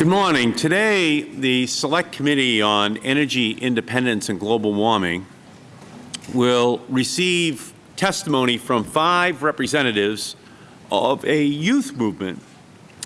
Good morning. Today, the Select Committee on Energy Independence and Global Warming will receive testimony from five representatives of a youth movement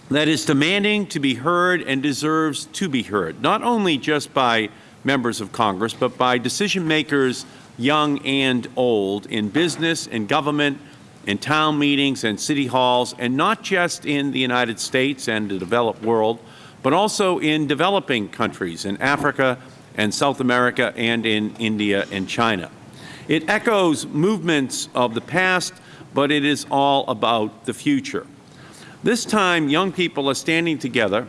that is demanding to be heard and deserves to be heard, not only just by members of Congress, but by decision makers young and old in business, in government, in town meetings and city halls, and not just in the United States and the developed world, but also in developing countries, in Africa and South America and in India and China. It echoes movements of the past, but it is all about the future. This time, young people are standing together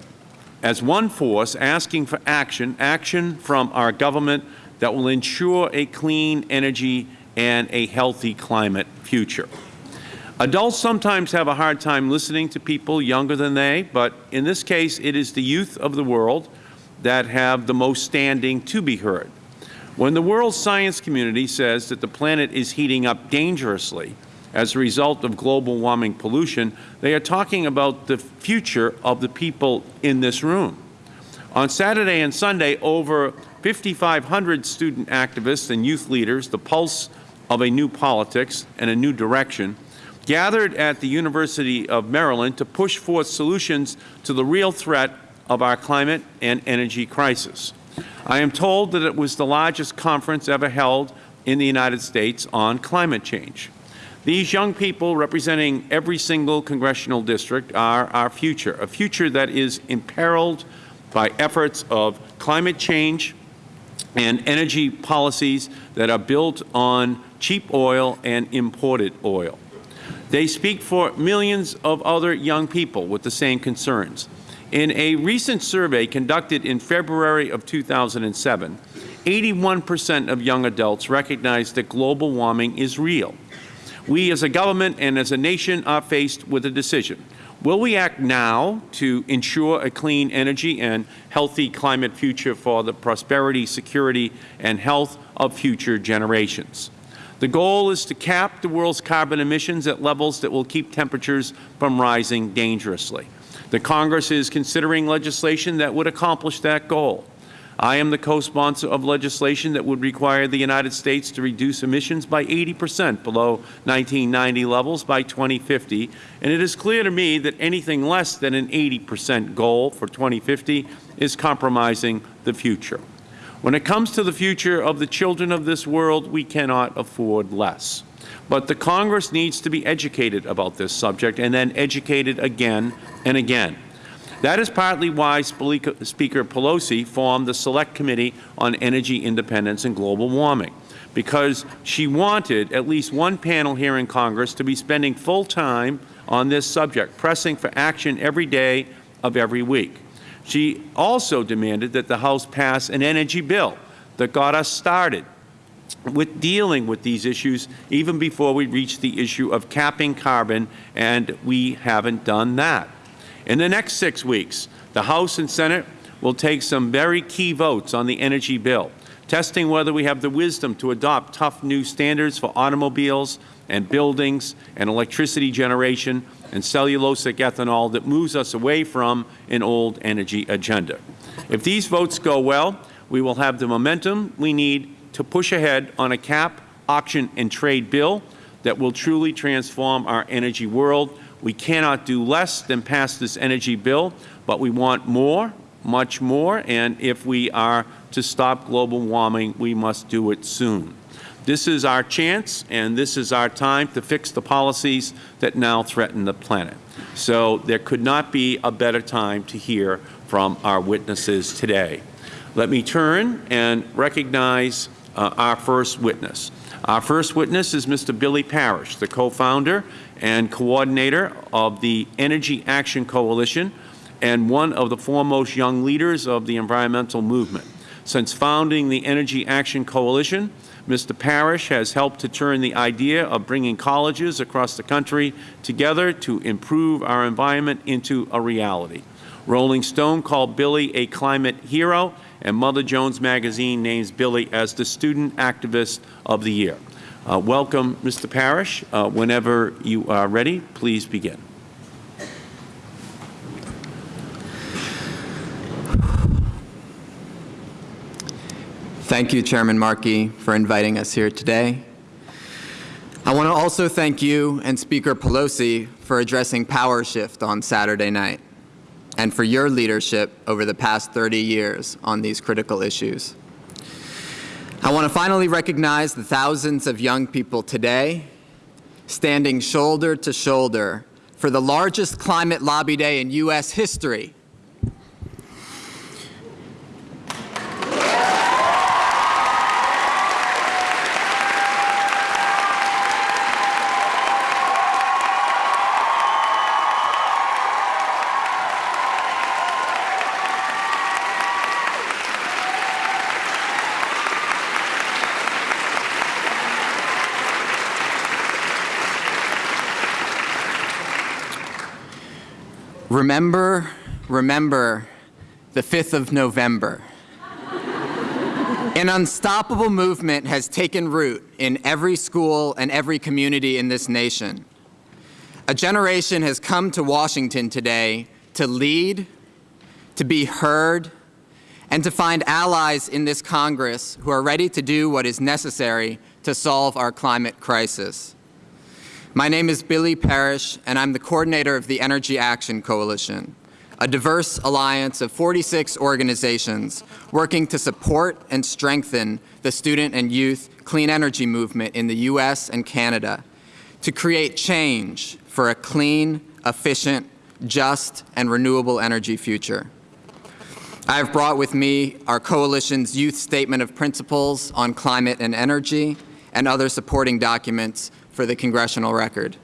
as one force asking for action, action from our government that will ensure a clean energy and a healthy climate future. Adults sometimes have a hard time listening to people younger than they, but in this case it is the youth of the world that have the most standing to be heard. When the world science community says that the planet is heating up dangerously as a result of global warming pollution, they are talking about the future of the people in this room. On Saturday and Sunday, over 5,500 student activists and youth leaders, the pulse of a new politics and a new direction, gathered at the University of Maryland to push forth solutions to the real threat of our climate and energy crisis. I am told that it was the largest conference ever held in the United States on climate change. These young people representing every single congressional district are our future, a future that is imperiled by efforts of climate change and energy policies that are built on cheap oil and imported oil. They speak for millions of other young people with the same concerns. In a recent survey conducted in February of 2007, 81 percent of young adults recognize that global warming is real. We as a government and as a nation are faced with a decision. Will we act now to ensure a clean energy and healthy climate future for the prosperity, security, and health of future generations? The goal is to cap the world's carbon emissions at levels that will keep temperatures from rising dangerously. The Congress is considering legislation that would accomplish that goal. I am the co-sponsor of legislation that would require the United States to reduce emissions by 80 percent below 1990 levels by 2050, and it is clear to me that anything less than an 80 percent goal for 2050 is compromising the future. When it comes to the future of the children of this world, we cannot afford less. But the Congress needs to be educated about this subject and then educated again and again. That is partly why Speaker Pelosi formed the Select Committee on Energy Independence and Global Warming, because she wanted at least one panel here in Congress to be spending full time on this subject, pressing for action every day of every week. She also demanded that the House pass an energy bill that got us started with dealing with these issues even before we reach the issue of capping carbon, and we haven't done that. In the next six weeks, the House and Senate will take some very key votes on the energy bill, testing whether we have the wisdom to adopt tough new standards for automobiles and buildings and electricity generation and cellulosic ethanol that moves us away from an old energy agenda. If these votes go well, we will have the momentum we need to push ahead on a cap, auction, and trade bill that will truly transform our energy world. We cannot do less than pass this energy bill, but we want more, much more, and if we are to stop global warming, we must do it soon. This is our chance and this is our time to fix the policies that now threaten the planet. So there could not be a better time to hear from our witnesses today. Let me turn and recognize uh, our first witness. Our first witness is Mr. Billy Parish, the co-founder and coordinator of the Energy Action Coalition and one of the foremost young leaders of the environmental movement. Since founding the Energy Action Coalition, Mr. Parish has helped to turn the idea of bringing colleges across the country together to improve our environment into a reality. Rolling Stone called Billy a climate hero, and Mother Jones Magazine names Billy as the Student Activist of the Year. Uh, welcome, Mr. Parish. Uh, whenever you are ready, please begin. Thank you, Chairman Markey, for inviting us here today. I want to also thank you and Speaker Pelosi for addressing Power Shift on Saturday night and for your leadership over the past 30 years on these critical issues. I want to finally recognize the thousands of young people today standing shoulder to shoulder for the largest climate lobby day in U.S. history Remember, remember the 5th of November. An unstoppable movement has taken root in every school and every community in this nation. A generation has come to Washington today to lead, to be heard, and to find allies in this Congress who are ready to do what is necessary to solve our climate crisis. My name is Billy Parish, and I'm the coordinator of the Energy Action Coalition, a diverse alliance of 46 organizations working to support and strengthen the student and youth clean energy movement in the U.S. and Canada to create change for a clean, efficient, just, and renewable energy future. I have brought with me our Coalition's Youth Statement of Principles on Climate and Energy and other supporting documents for the congressional record.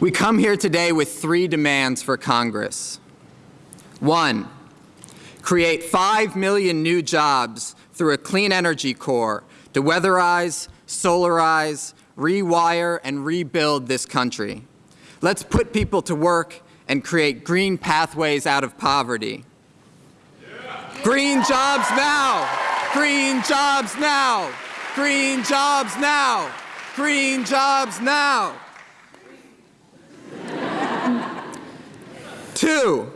We come here today with three demands for Congress. One, create 5 million new jobs through a clean energy corps to weatherize, solarize, rewire, and rebuild this country. Let's put people to work and create green pathways out of poverty. Yeah. Green jobs now! Green jobs now! Green jobs now! Green jobs now. Two,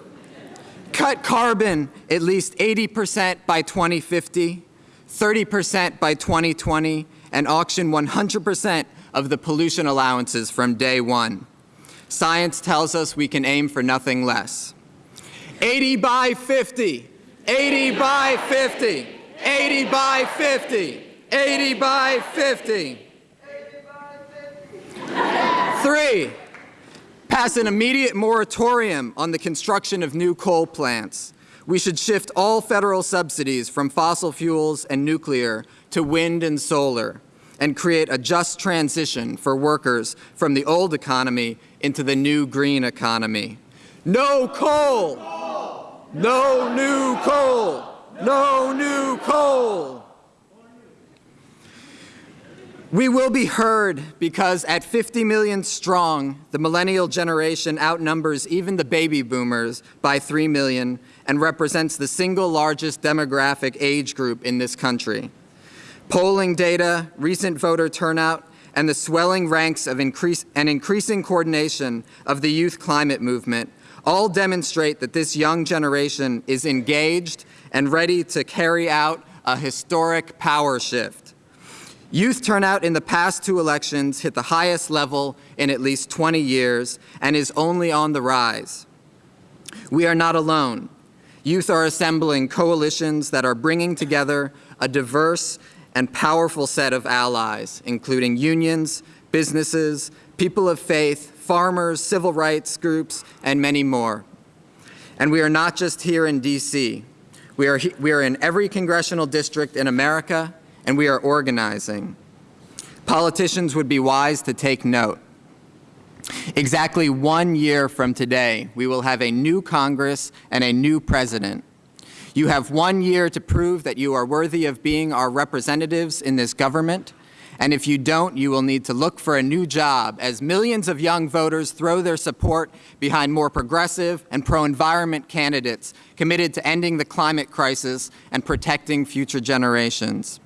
cut carbon at least 80 percent by 2050, 30 percent by 2020, and auction 100 percent of the pollution allowances from day one. Science tells us we can aim for nothing less. 80 by 50, 80 by 50, 80 by 50, 80 by 50. Three, pass an immediate moratorium on the construction of new coal plants. We should shift all federal subsidies from fossil fuels and nuclear to wind and solar and create a just transition for workers from the old economy into the new green economy. No coal! No new coal! No new coal! We will be heard because at 50 million strong, the millennial generation outnumbers even the baby boomers by 3 million and represents the single largest demographic age group in this country. Polling data, recent voter turnout, and the swelling ranks of increase and increasing coordination of the youth climate movement all demonstrate that this young generation is engaged and ready to carry out a historic power shift. Youth turnout in the past two elections hit the highest level in at least 20 years and is only on the rise. We are not alone. Youth are assembling coalitions that are bringing together a diverse and powerful set of allies, including unions, businesses, people of faith, farmers, civil rights groups, and many more. And we are not just here in D.C. We are, we are in every congressional district in America and we are organizing. Politicians would be wise to take note. Exactly one year from today, we will have a new Congress and a new President. You have one year to prove that you are worthy of being our representatives in this government, and if you don't, you will need to look for a new job as millions of young voters throw their support behind more progressive and pro-environment candidates committed to ending the climate crisis and protecting future generations.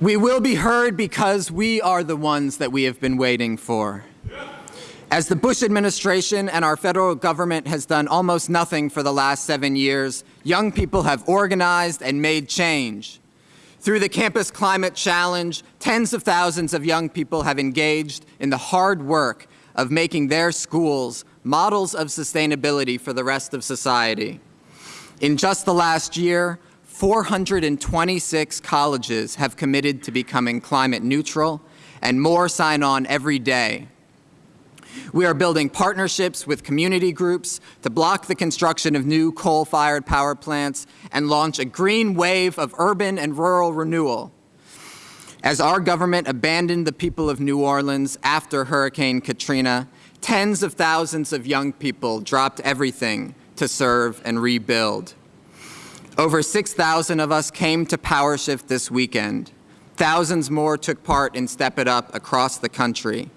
We will be heard because we are the ones that we have been waiting for. Yeah. As the Bush administration and our federal government has done almost nothing for the last seven years, young people have organized and made change. Through the Campus Climate Challenge, tens of thousands of young people have engaged in the hard work of making their schools models of sustainability for the rest of society. In just the last year, 426 colleges have committed to becoming climate neutral, and more sign on every day. We are building partnerships with community groups to block the construction of new coal-fired power plants and launch a green wave of urban and rural renewal. As our government abandoned the people of New Orleans after Hurricane Katrina, tens of thousands of young people dropped everything to serve and rebuild. Over 6,000 of us came to PowerShift this weekend. Thousands more took part in Step It Up across the country.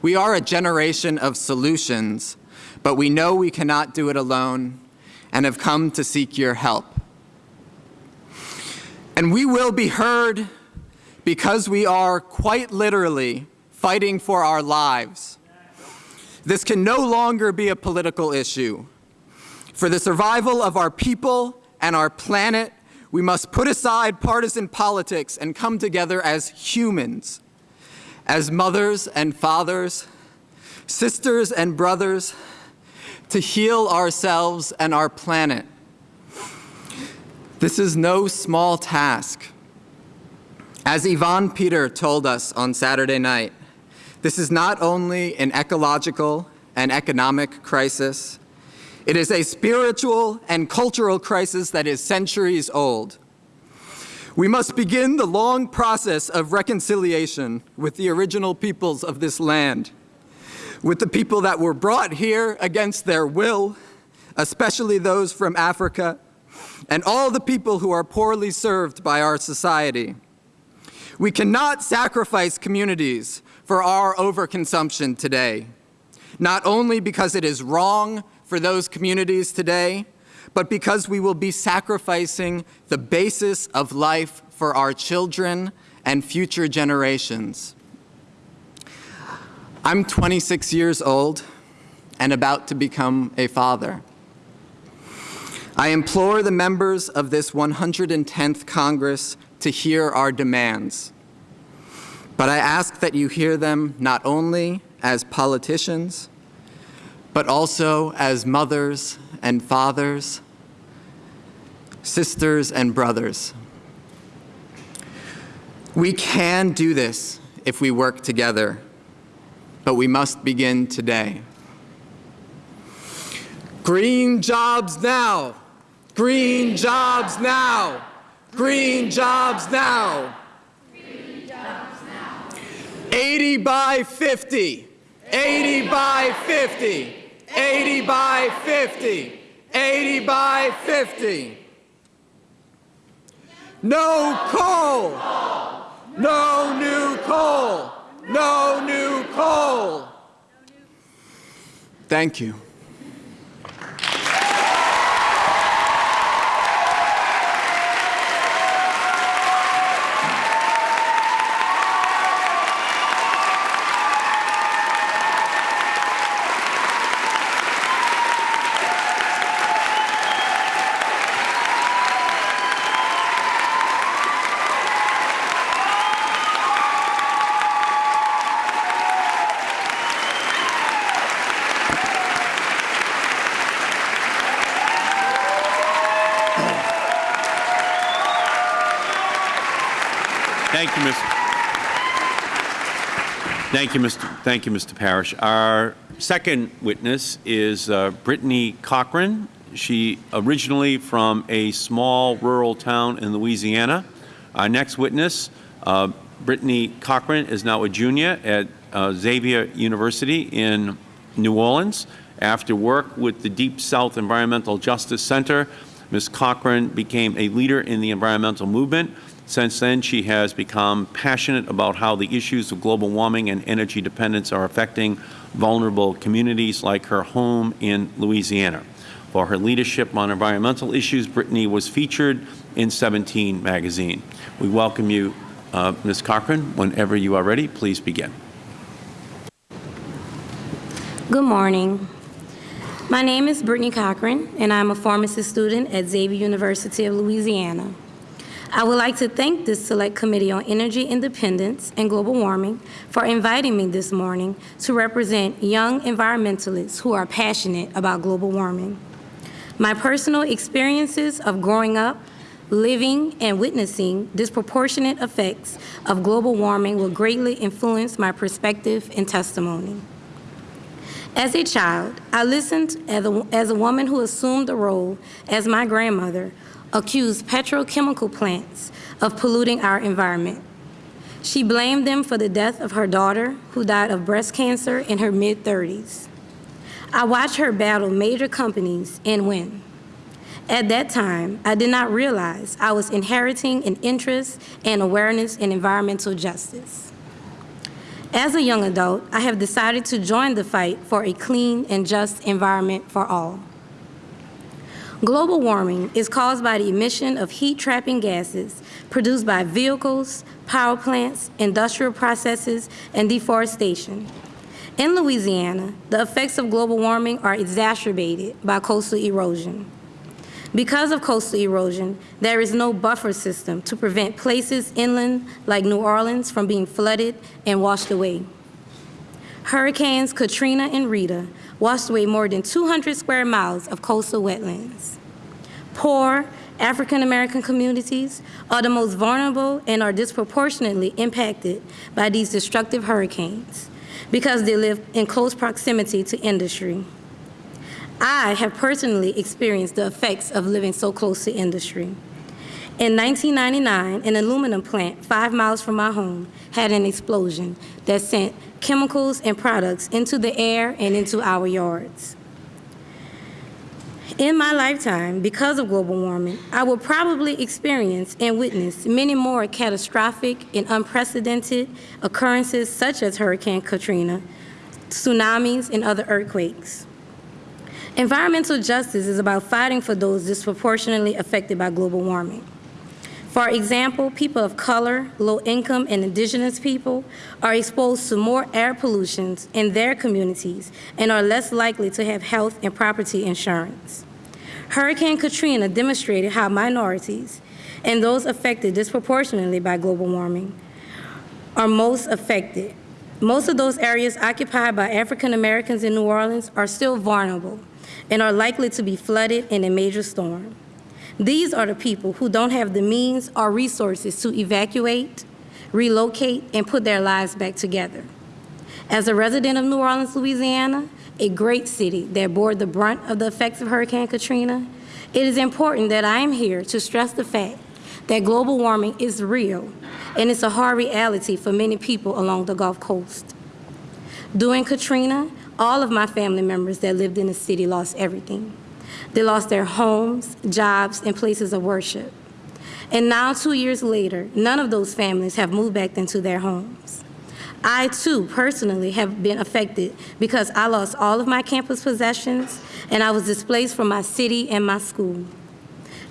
We are a generation of solutions, but we know we cannot do it alone and have come to seek your help. And we will be heard because we are quite literally fighting for our lives. This can no longer be a political issue. For the survival of our people and our planet, we must put aside partisan politics and come together as humans, as mothers and fathers, sisters and brothers, to heal ourselves and our planet. This is no small task. As Evon Peter told us on Saturday night, this is not only an ecological and economic crisis, it is a spiritual and cultural crisis that is centuries old. We must begin the long process of reconciliation with the original peoples of this land, with the people that were brought here against their will, especially those from Africa, and all the people who are poorly served by our society. We cannot sacrifice communities for our overconsumption today, not only because it is wrong for those communities today, but because we will be sacrificing the basis of life for our children and future generations. I'm 26 years old and about to become a father. I implore the members of this 110th Congress to hear our demands. But I ask that you hear them not only as politicians, but also as mothers and fathers, sisters and brothers. We can do this if we work together, but we must begin today. Green jobs now! Green jobs now! Green jobs now! Green jobs now! 80 by 50! 80 by 50! 80 by 50. 80 by 50. No coal. No new coal. No new coal. Thank you. You, Mr. Thank you, Mr. Thank you, Mr. Parish. Our second witness is uh, Brittany Cochran. She originally from a small rural town in Louisiana. Our next witness, uh, Brittany Cochran, is now a junior at uh, Xavier University in New Orleans. After work with the Deep South Environmental Justice Center, Ms. Cochran became a leader in the environmental movement. Since then, she has become passionate about how the issues of global warming and energy dependence are affecting vulnerable communities like her home in Louisiana. For her leadership on environmental issues, Brittany was featured in 17 magazine. We welcome you Uh, Ms. Cochran, whenever you are ready, please begin. Good morning. My name is Brittany Cochran, and I'm a pharmacy student at Xavier University of Louisiana. I would like to thank this Select Committee on Energy Independence and Global Warming for inviting me this morning to represent young environmentalists who are passionate about global warming. My personal experiences of growing up, living, and witnessing disproportionate effects of global warming will greatly influence my perspective and testimony. As a child, I listened as a, as a woman who assumed the role as my grandmother accused petrochemical plants of polluting our environment. She blamed them for the death of her daughter, who died of breast cancer in her mid-30s. I watched her battle major companies and win. At that time, I did not realize I was inheriting an interest and awareness in environmental justice. As a young adult, I have decided to join the fight for a clean and just environment for all. Global warming is caused by the emission of heat-trapping gases produced by vehicles, power plants, industrial processes, and deforestation. In Louisiana, the effects of global warming are exacerbated by coastal erosion. Because of coastal erosion, there is no buffer system to prevent places inland like New Orleans from being flooded and washed away. Hurricanes Katrina and Rita washed away more than 200 square miles of coastal wetlands. Poor African American communities are the most vulnerable and are disproportionately impacted by these destructive hurricanes because they live in close proximity to industry. I have personally experienced the effects of living so close to industry. In 1999, an aluminum plant five miles from my home had an explosion that sent chemicals and products into the air and into our yards. In my lifetime, because of global warming, I will probably experience and witness many more catastrophic and unprecedented occurrences such as Hurricane Katrina, tsunamis, and other earthquakes. Environmental justice is about fighting for those disproportionately affected by global warming. For example, people of color, low income, and indigenous people are exposed to more air pollutions in their communities and are less likely to have health and property insurance. Hurricane Katrina demonstrated how minorities and those affected disproportionately by global warming are most affected. Most of those areas occupied by African Americans in New Orleans are still vulnerable and are likely to be flooded in a major storm. These are the people who don't have the means or resources to evacuate, relocate, and put their lives back together. As a resident of New Orleans, Louisiana, a great city that bore the brunt of the effects of Hurricane Katrina, it is important that I am here to stress the fact that global warming is real and it's a hard reality for many people along the Gulf Coast. During Katrina, all of my family members that lived in the city lost everything. They lost their homes, jobs, and places of worship. And now, two years later, none of those families have moved back into their homes. I, too, personally have been affected because I lost all of my campus possessions and I was displaced from my city and my school.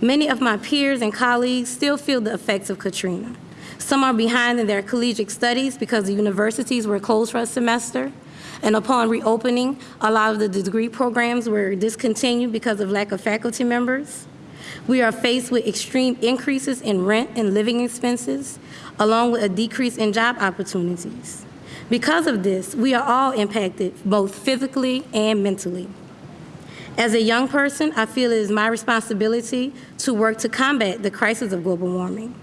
Many of my peers and colleagues still feel the effects of Katrina. Some are behind in their collegiate studies because the universities were closed for a semester. And upon reopening, a lot of the degree programs were discontinued because of lack of faculty members. We are faced with extreme increases in rent and living expenses, along with a decrease in job opportunities. Because of this, we are all impacted both physically and mentally. As a young person, I feel it is my responsibility to work to combat the crisis of global warming.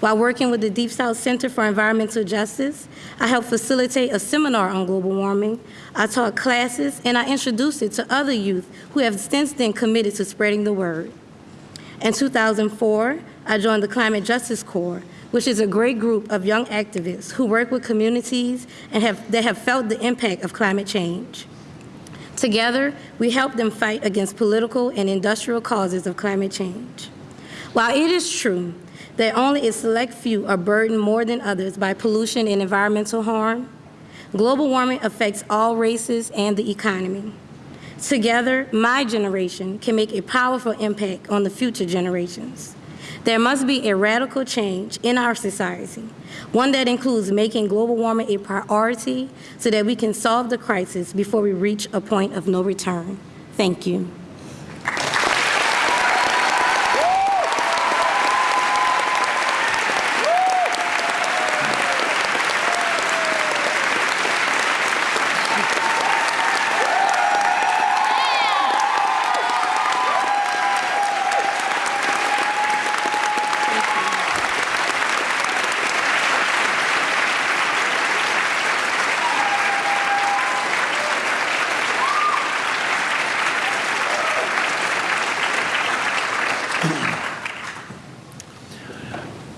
While working with the Deep South Center for Environmental Justice, I helped facilitate a seminar on global warming. I taught classes and I introduced it to other youth who have since then committed to spreading the word. In 2004, I joined the Climate Justice Corps, which is a great group of young activists who work with communities and have, that have felt the impact of climate change. Together, we help them fight against political and industrial causes of climate change. While it is true that only a select few are burdened more than others by pollution and environmental harm, global warming affects all races and the economy. Together, my generation can make a powerful impact on the future generations. There must be a radical change in our society, one that includes making global warming a priority so that we can solve the crisis before we reach a point of no return. Thank you.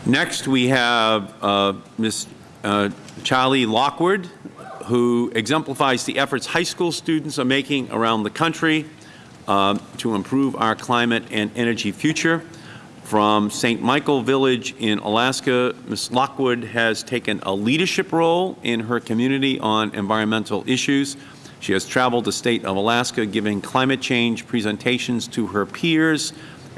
Next, we have uh, Ms. uh, Charlie Lockwood, who exemplifies the efforts high school students are making around the country um, to improve our climate and energy future. From St. Michael Village in Alaska, Ms. Lockwood has taken a leadership role in her community on environmental issues. She has traveled the state of Alaska giving climate change presentations to her peers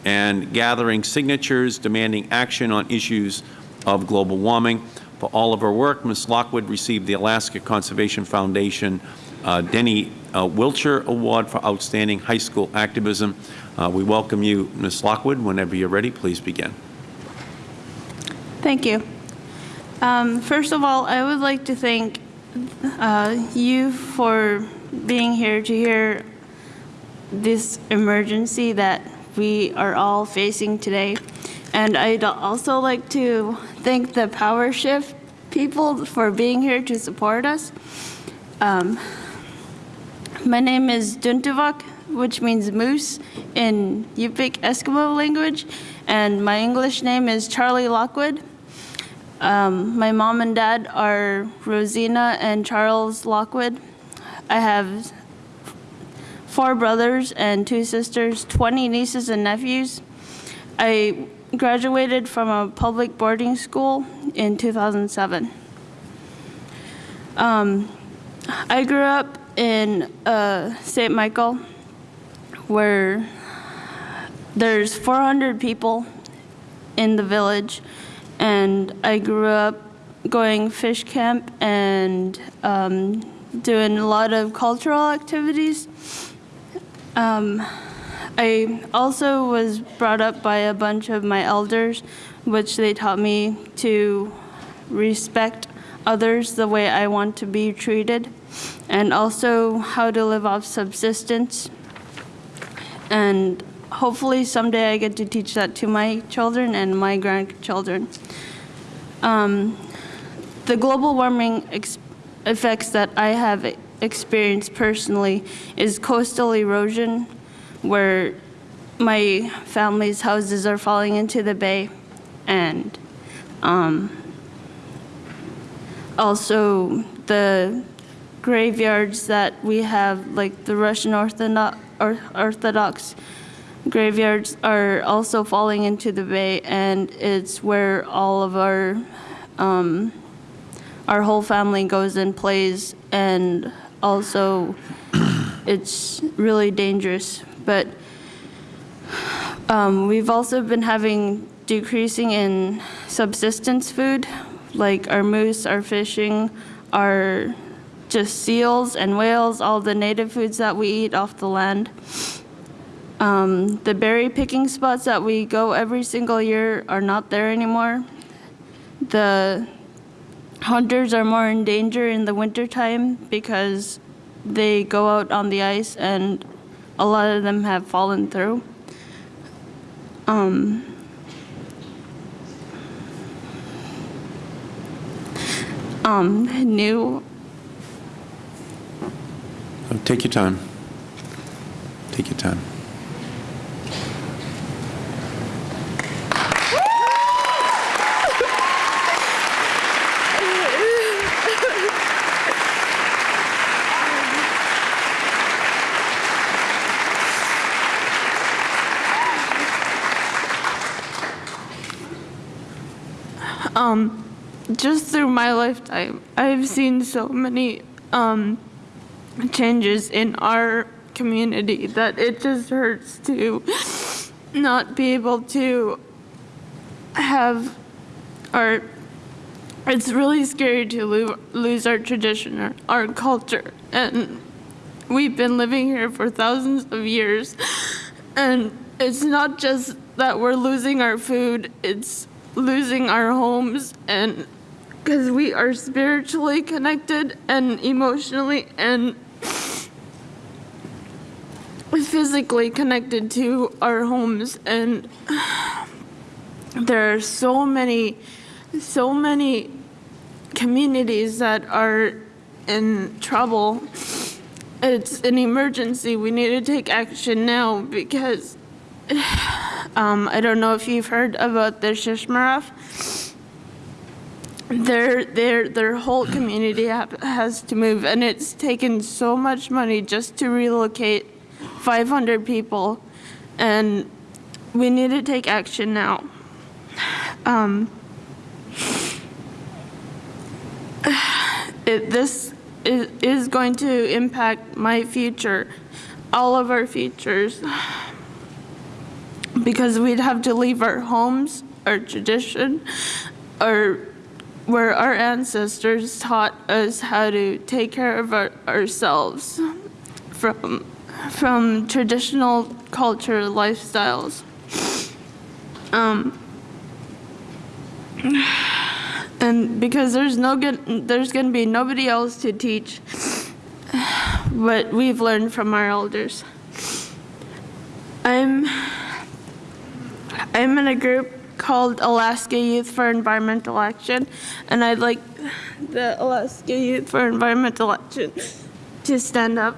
and gathering signatures demanding action on issues of global warming. For all of her work, Ms. Lockwood received the Alaska Conservation Foundation uh, Denny uh, Award for Outstanding High School Activism. Uh, we welcome you, Ms. Lockwood. Whenever you're ready, please begin. Thank you. Um, first of all, I would like to thank uh, you for being here to hear this emergency that we are all facing today. And I'd also like to thank the Power Shift people for being here to support us. Um, my name is Duntuvak, which means moose in Yupik Eskimo language, and my English name is Charlie Lockwood. Um, my mom and dad are Rosina and Charles Lockwood. I have four brothers and two sisters, 20 nieces and nephews. I graduated from a public boarding school in 2007. Um, I grew up in uh, St. Michael, where there's 400 people in the village, and I grew up going fish camp and um, doing a lot of cultural activities. Um, I also was brought up by a bunch of my elders, which they taught me to respect others the way I want to be treated, and also how to live off subsistence. And hopefully someday I get to teach that to my children and my grandchildren. Um, the global warming effects that I have experienced personally is coastal erosion, where my family's houses are falling into the bay, and um, also the graveyards that we have, like the Russian Orthodox, graveyards, are also falling into the bay, and it's where all of our um, our whole family goes and plays, and also it's really dangerous. But um, we've also been having decreasing in subsistence food, like our moose, our fishing, our just seals and whales, all the native foods that we eat off the land. Um, the berry picking spots that we go every single year are not there anymore. The hunters are more in danger in the wintertime because they go out on the ice and a lot of them have fallen through. Um, um, new Take your time. Take your time. Um, just through my lifetime, I've seen so many um, changes in our community that it just hurts to not be able to have our it's really scary to lo- lose our tradition our, our culture. And we've been living here for thousands of years. And it's not just that we're losing our food it's losing our homes and because we are spiritually connected and emotionally and physically connected to our homes and there are so many so many communities that are in trouble. It's an emergency. We need to take action now because um, i don't know if you've heard about the shishmaref. Their their their whole community has to move and it's taken so much money just to relocate 500 people and we need to take action now. Um, it, this is, is going to impact my future all of our futures because we'd have to leave our homes our tradition our where our ancestors taught us how to take care of our, ourselves from from traditional culture lifestyles. Um, and because there's no good, there's going to be nobody else to teach what we've learned from our elders. I'm I'm in a group called Alaska Youth for Environmental Action, and I'd like the Alaska Youth for Environmental Action to stand up.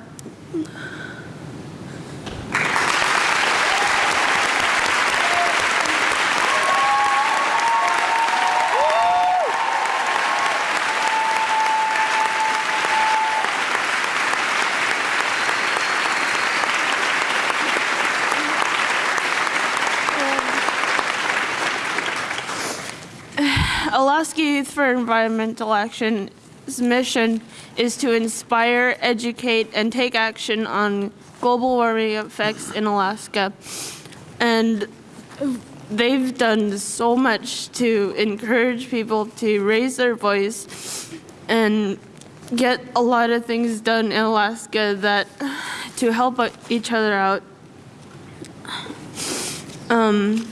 Alaska Youth for Environmental Action's mission is to inspire, educate, and take action on global warming effects in Alaska. And they've done so much to encourage people to raise their voice and get a lot of things done in Alaska that to help each other out. Um,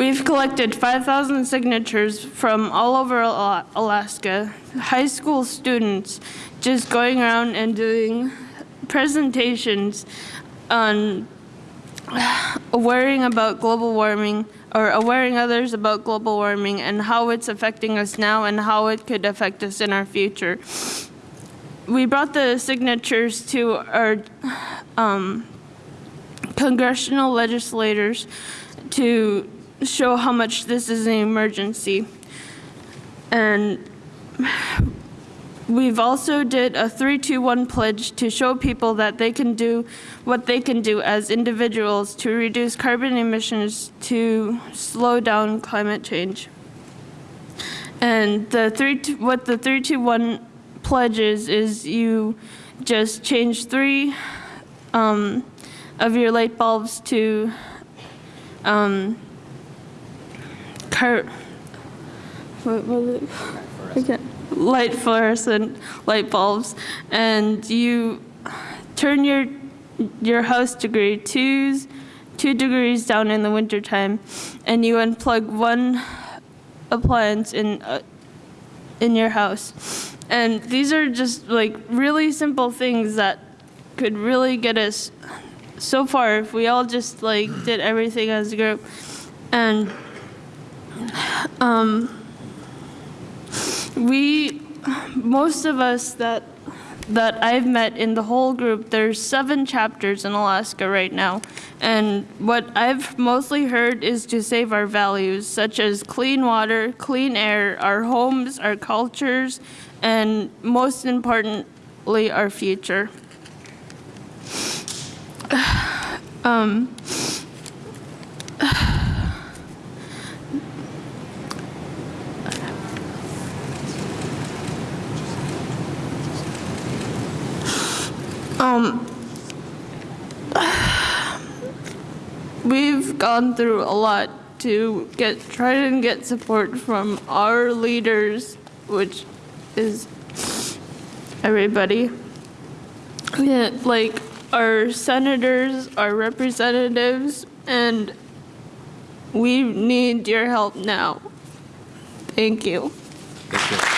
We've collected 5,000 signatures from all over Alaska, high school students just going around and doing presentations on worrying about global warming or awareing others about global warming and how it's affecting us now and how it could affect us in our future. We brought the signatures to our um, congressional legislators to show how much this is an emergency. And we've also did a 321 pledge to show people that they can do what they can do as individuals to reduce carbon emissions to slow down climate change. And the three, what the 321 pledge is, is you just change three um, of your light bulbs to um, car, what was it? Okay. Light fluorescent light bulbs, and you turn your your house degree two two degrees down in the wintertime, and you unplug one appliance in uh, in your house. And these are just like really simple things that could really get us so far if we all just like did everything as a group. And um, we, most of us that that I've met in the whole group, there's seven chapters in Alaska right now. And what I've mostly heard is to save our values, such as clean water, clean air, our homes, our cultures, and most importantly, our future. Um, Um, we've gone through a lot to get try and get support from our leaders, which is everybody. Yeah, like our senators, our representatives, and we need your help now. Thank you. Great,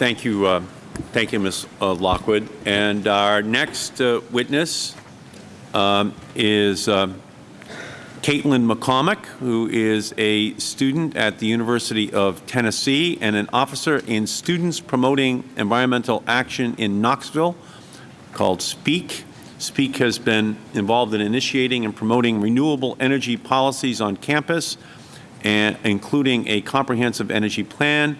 thank you, uh, thank you, Ms. uh, Lockwood. And our next uh, witness um, is um, Caitlin McCormick, who is a student at the University of Tennessee and an officer in Students Promoting Environmental Action in Knoxville called SPEAK. SPEAK has been involved in initiating and promoting renewable energy policies on campus, and including a comprehensive energy plan,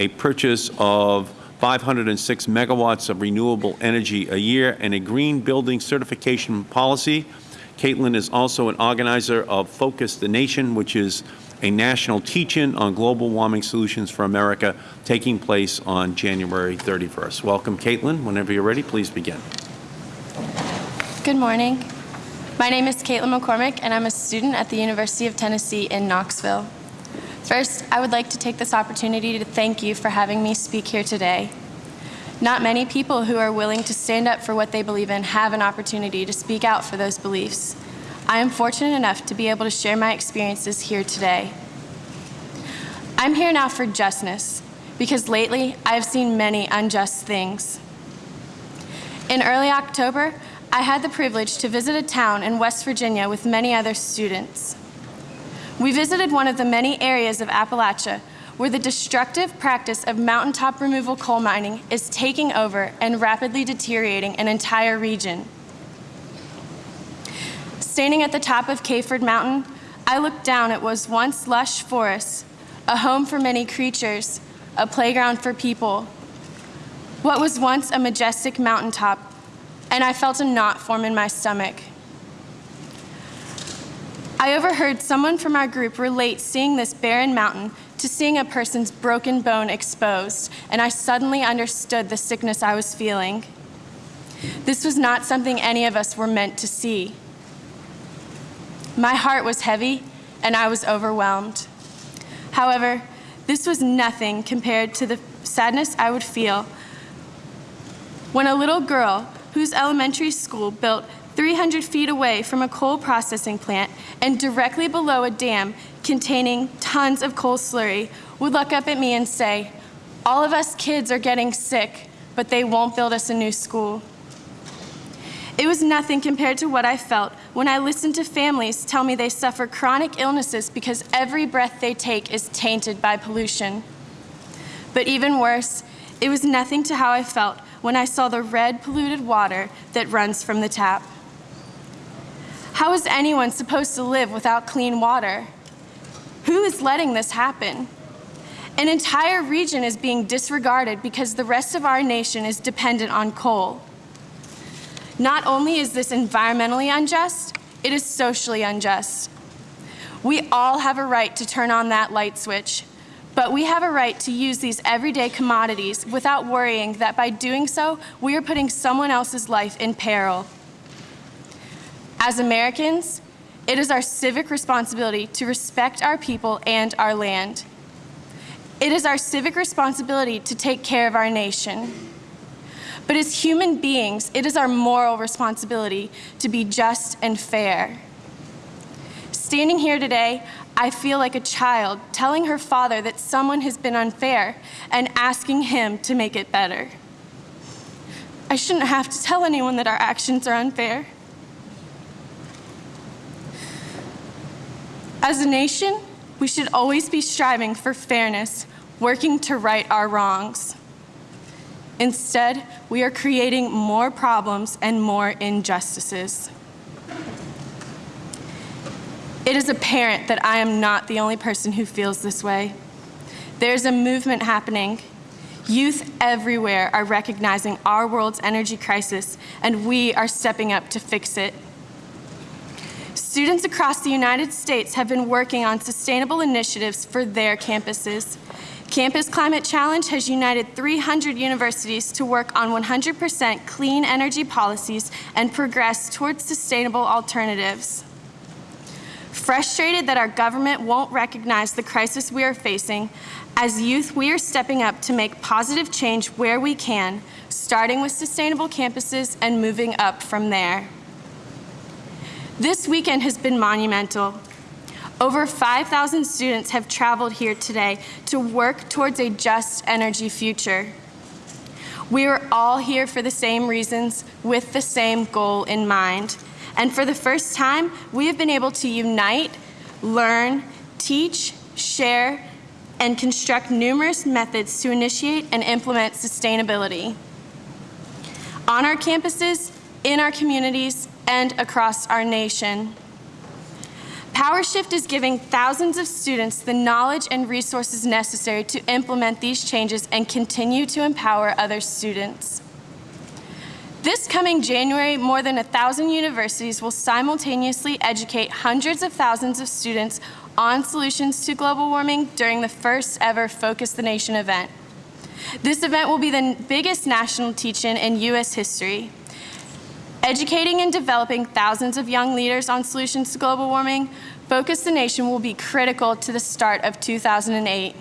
a purchase of 506 megawatts of renewable energy a year, and a green building certification policy. Caitlin is also an organizer of Focus the Nation, which is a national teach-in on global warming solutions for America taking place on January 31st. Welcome, Caitlin. Whenever you're ready, please begin. Good morning. My name is Caitlin McCormick, and I'm a student at the University of Tennessee in Knoxville. First, I would like to take this opportunity to thank you for having me speak here today. Not many people who are willing to stand up for what they believe in have an opportunity to speak out for those beliefs. I am fortunate enough to be able to share my experiences here today. I'm here now for justness, because lately I have seen many unjust things. In early October, I had the privilege to visit a town in West Virginia with many other students. We visited one of the many areas of Appalachia where the destructive practice of mountaintop removal coal mining is taking over and rapidly deteriorating an entire region. Standing at the top of Kayford Mountain, I looked down at what was once lush forest, a home for many creatures, a playground for people. What was once a majestic mountaintop, and I felt a knot form in my stomach. I overheard someone from our group relate seeing this barren mountain to seeing a person's broken bone exposed, and I suddenly understood the sickness I was feeling. This was not something any of us were meant to see. My heart was heavy, and I was overwhelmed. However, this was nothing compared to the sadness I would feel when a little girl whose elementary school built 300 feet away from a coal processing plant and directly below a dam containing tons of coal slurry would look up at me and say, all of us kids are getting sick, but they won't build us a new school. It was nothing compared to what I felt when I listened to families tell me they suffer chronic illnesses because every breath they take is tainted by pollution. But even worse, it was nothing to how I felt when I saw the red polluted water that runs from the tap. How is anyone supposed to live without clean water? Who is letting this happen? An entire region is being disregarded because the rest of our nation is dependent on coal. Not only is this environmentally unjust, it is socially unjust. We all have a right to turn on that light switch, but we have a right to use these everyday commodities without worrying that by doing so, we are putting someone else's life in peril. As Americans, it is our civic responsibility to respect our people and our land. It is our civic responsibility to take care of our nation. But as human beings, it is our moral responsibility to be just and fair. Standing here today, I feel like a child telling her father that someone has been unfair and asking him to make it better. I shouldn't have to tell anyone that our actions are unfair. As a nation, we should always be striving for fairness, working to right our wrongs. Instead, we are creating more problems and more injustices. It is apparent that I am not the only person who feels this way. There's a movement happening. Youth everywhere are recognizing our world's energy crisis, and we are stepping up to fix it. Students across the United States have been working on sustainable initiatives for their campuses. Campus Climate Challenge has united 300 universities to work on 100% clean energy policies and progress towards sustainable alternatives. Frustrated that our government won't recognize the crisis we are facing, as youth, we are stepping up to make positive change where we can, starting with sustainable campuses and moving up from there. This weekend has been monumental. Over 5,000 students have traveled here today to work towards a just energy future. We are all here for the same reasons, with the same goal in mind. And for the first time, we have been able to unite, learn, teach, share, and construct numerous methods to initiate and implement sustainability on our campuses, in our communities, and across our nation. PowerShift is giving thousands of students the knowledge and resources necessary to implement these changes and continue to empower other students. This coming January, more than a thousand universities will simultaneously educate hundreds of thousands of students on solutions to global warming during the first ever Focus the Nation event. This event will be the biggest national teach-in in U.S. history. Educating and developing thousands of young leaders on solutions to global warming, Focus the Nation will be critical to the start of 2008.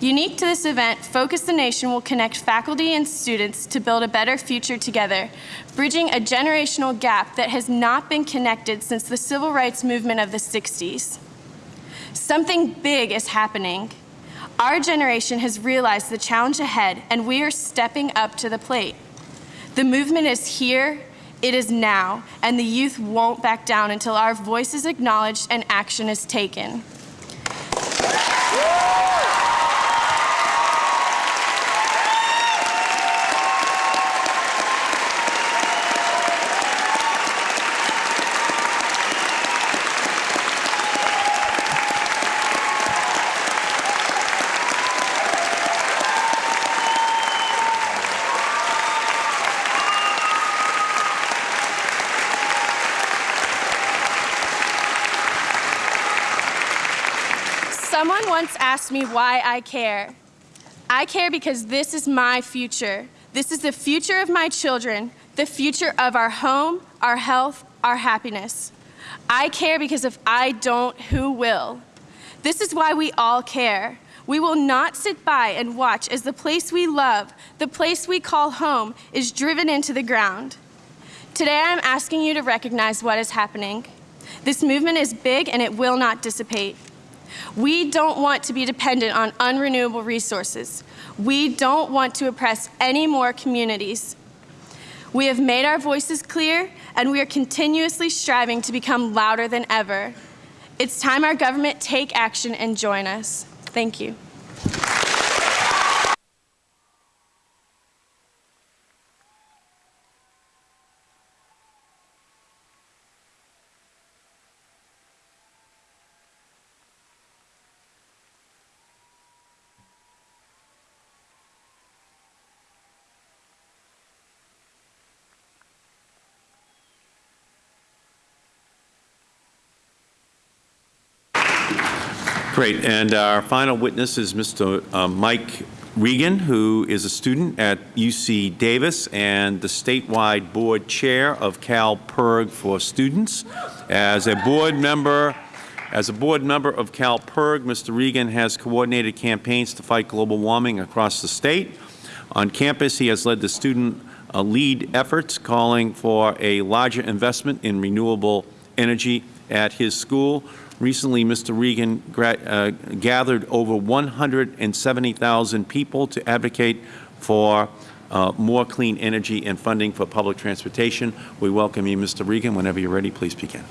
Unique to this event, Focus the Nation will connect faculty and students to build a better future together, bridging a generational gap that has not been connected since the civil rights movement of the 60s. Something big is happening. Our generation has realized the challenge ahead, and we are stepping up to the plate. The movement is here, it is now, and the youth won't back down until our voice is acknowledged and action is taken. Someone once asked me why I care. I care because this is my future. This is the future of my children, the future of our home, our health, our happiness. I care because if I don't, who will? This is why we all care. We will not sit by and watch as the place we love, the place we call home, is driven into the ground. Today I'm asking you to recognize what is happening. This movement is big and it will not dissipate. We don't want to be dependent on unrenewable resources. We don't want to oppress any more communities. We have made our voices clear, and we are continuously striving to become louder than ever. It's time our government take action and join us. Thank you. Great. And our final witness is Mr. uh, Mike Regan, who is a student at UC Davis and the statewide board chair of CALPIRG for Students. As a board member, as a board member of CALPIRG, Mr. Regan has coordinated campaigns to fight global warming across the state. On campus, he has led the student uh, lead efforts calling for a larger investment in renewable energy at his school. Recently, Mr. Regan uh, gathered over 170,000 people to advocate for uh, more clean energy and funding for public transportation. We welcome you, Mr. Regan. Whenever you're ready, please begin.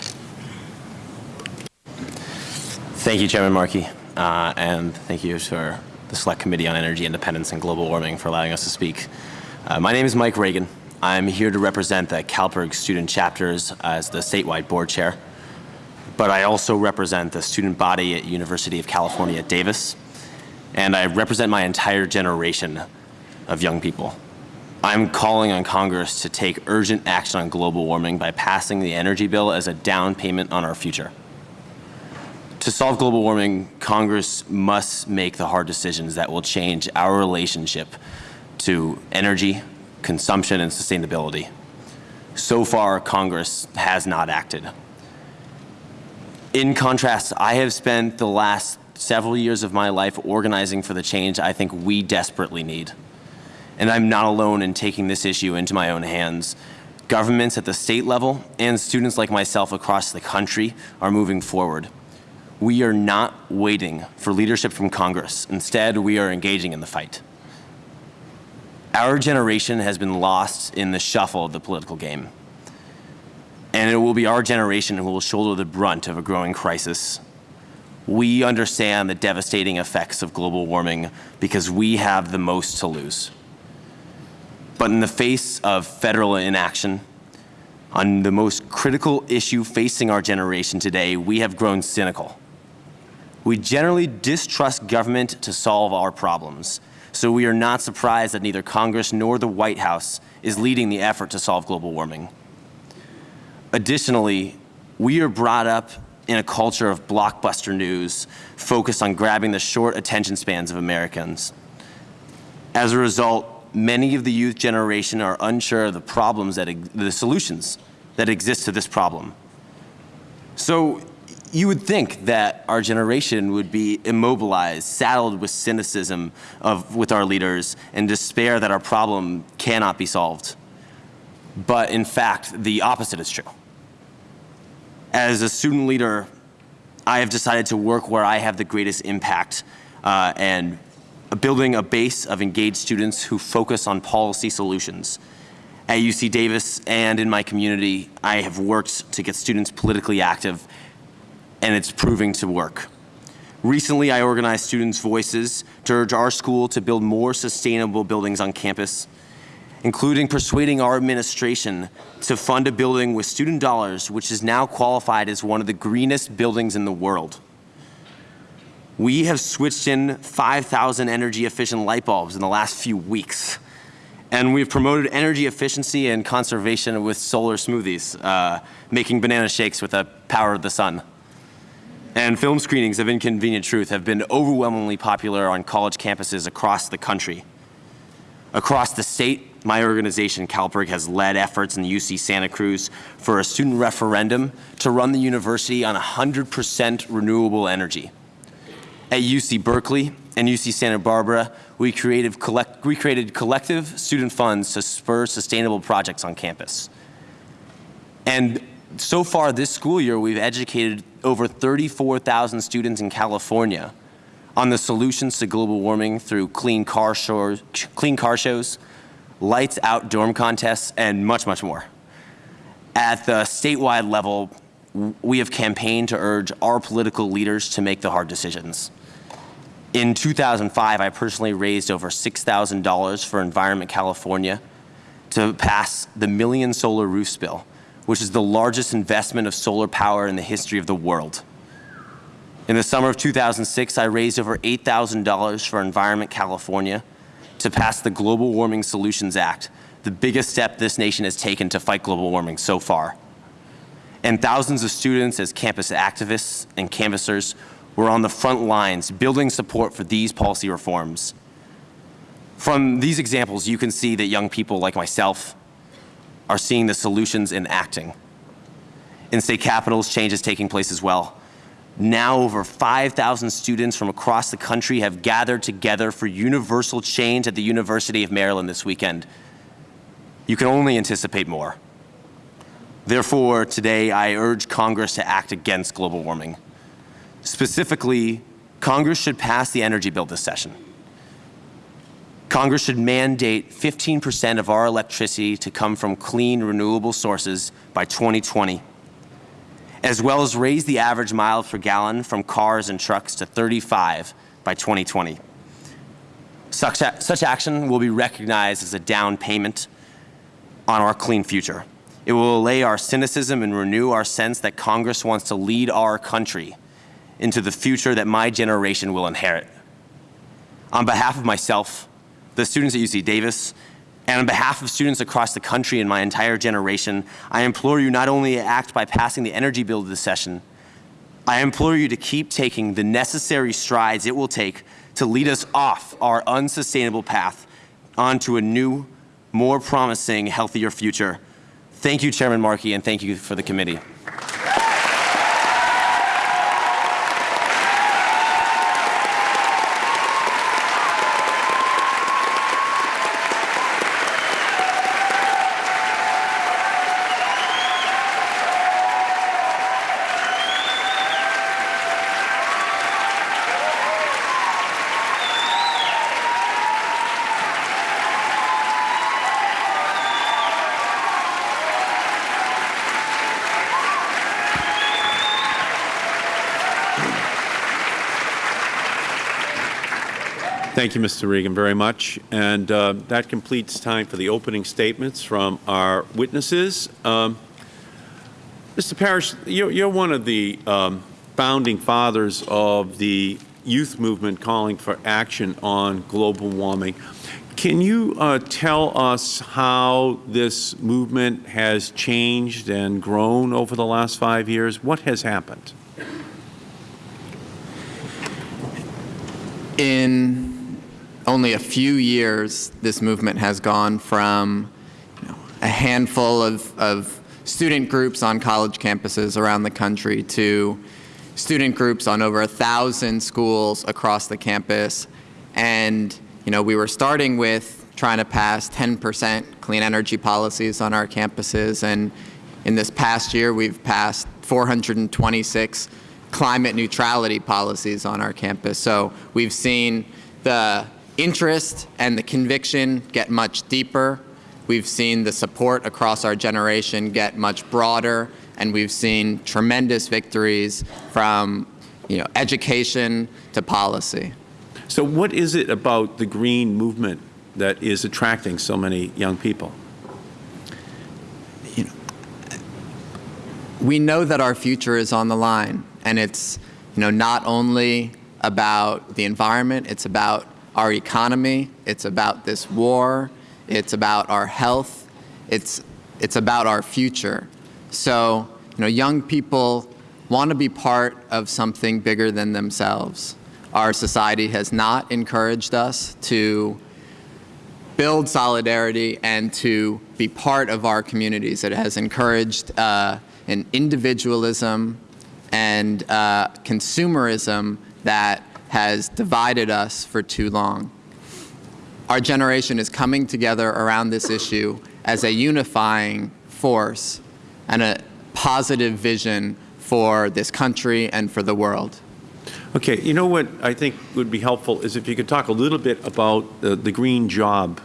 Thank you, Chairman Markey, uh, and thank you, Sir the Select Committee on Energy Independence and Global Warming for allowing us to speak. Uh, my name is Mike Reagan. I'm here to represent the CALPIRG student chapters as the statewide board chair, but I also represent the student body at University of California Davis, and I represent my entire generation of young people. I'm calling on Congress to take urgent action on global warming by passing the energy bill as a down payment on our future. To solve global warming, Congress must make the hard decisions that will change our relationship to energy, consumption, and sustainability. So far, Congress has not acted. In contrast, I have spent the last several years of my life organizing for the change I think we desperately need. And I'm not alone in taking this issue into my own hands. Governments at the state level and students like myself across the country are moving forward. We are not waiting for leadership from Congress. Instead, we are engaging in the fight. Our generation has been lost in the shuffle of the political game. And it will be our generation who will shoulder the brunt of a growing crisis. We understand the devastating effects of global warming because we have the most to lose. But in the face of federal inaction, on the most critical issue facing our generation today, we have grown cynical. We generally distrust government to solve our problems, so we are not surprised that neither Congress nor the White House is leading the effort to solve global warming. Additionally, we are brought up in a culture of blockbuster news focused on grabbing the short attention spans of Americans. As a result, many of the youth generation are unsure of the problems that, the solutions that exist to this problem. So you would think that our generation would be immobilized, saddled with cynicism of, with our leaders and despair that our problem cannot be solved. But in fact, the opposite is true. As a student leader, I have decided to work where I have the greatest impact uh, and building a base of engaged students who focus on policy solutions. At UC Davis and in my community, I have worked to get students politically active, and it's proving to work. Recently, I organized students' voices to urge our school to build more sustainable buildings on campus, including persuading our administration to fund a building with student dollars which is now qualified as one of the greenest buildings in the world. We have switched in 5,000 energy efficient light bulbs in the last few weeks. And we've promoted energy efficiency and conservation with solar smoothies, uh, making banana shakes with the power of the sun. And film screenings of Inconvenient Truth have been overwhelmingly popular on college campuses across the country. Across the state, my organization, CALPIRG, has led efforts in UC Santa Cruz for a student referendum to run the university on 100% renewable energy. At UC Berkeley and UC Santa Barbara, we created, collect, we created collective student funds to spur sustainable projects on campus. And so far this school year, we've educated over 34,000 students in California on the solutions to global warming through clean car, shows, clean car shows, lights out dorm contests, and much, much more. At the statewide level, we have campaigned to urge our political leaders to make the hard decisions. In 2005, I personally raised over $6,000 for Environment California to pass the Million Solar Roofs Bill, which is the largest investment of solar power in the history of the world. In the summer of 2006, I raised over $8,000 for Environment California to pass the Global Warming Solutions Act, the biggest step this nation has taken to fight global warming so far. And thousands of students as campus activists and canvassers were on the front lines building support for these policy reforms. From these examples, you can see that young people like myself are seeing the solutions in acting. In state capitals, change is taking place as well. Now over 5,000 students from across the country have gathered together for universal change at the University of Maryland this weekend. You can only anticipate more. Therefore, today I urge Congress to act against global warming. Specifically, Congress should pass the energy bill this session. Congress should mandate 15% of our electricity to come from clean, renewable sources by 2020, as well as raise the average miles per gallon from cars and trucks to 35 by 2020. Such, such action will be recognized as a down payment on our clean future. It will allay our cynicism and renew our sense that Congress wants to lead our country into the future that my generation will inherit. On behalf of myself, the students at UC Davis, and on behalf of students across the country and my entire generation, I implore you not only to act by passing the energy bill this session, I implore you to keep taking the necessary strides it will take to lead us off our unsustainable path onto a new, more promising, healthier future. Thank you, Chairman Markey, and thank you for the committee. Thank you, Mr. Regan, very much. And uh, that completes time for the opening statements from our witnesses. Um, Mr. Parish, you're, you're one of the um, founding fathers of the youth movement calling for action on global warming. Can you uh, tell us how this movement has changed and grown over the last five years? What has happened? In only a few years, this movement has gone from you know, a handful of, of student groups on college campuses around the country to student groups on over a thousand schools across the campus. And you know, we were starting with trying to pass 10% clean energy policies on our campuses. And in this past year, we've passed 426 climate neutrality policies on our campus. So we've seen the interest and the conviction get much deeper. We've seen the support across our generation get much broader, and we've seen tremendous victories from you know, education to policy. So what is it about the green movement that is attracting so many young people? You know, we know that our future is on the line, and it's you know, not only about the environment, it's about our economy, it's about this war, it's about our health, it's, it's about our future. So, you know, young people want to be part of something bigger than themselves. Our society has not encouraged us to build solidarity and to be part of our communities. It has encouraged uh, an individualism and uh, consumerism that has divided us for too long. Our generation is coming together around this issue as a unifying force and a positive vision for this country and for the world. Okay, you know what I think would be helpful is if you could talk a little bit about the, green job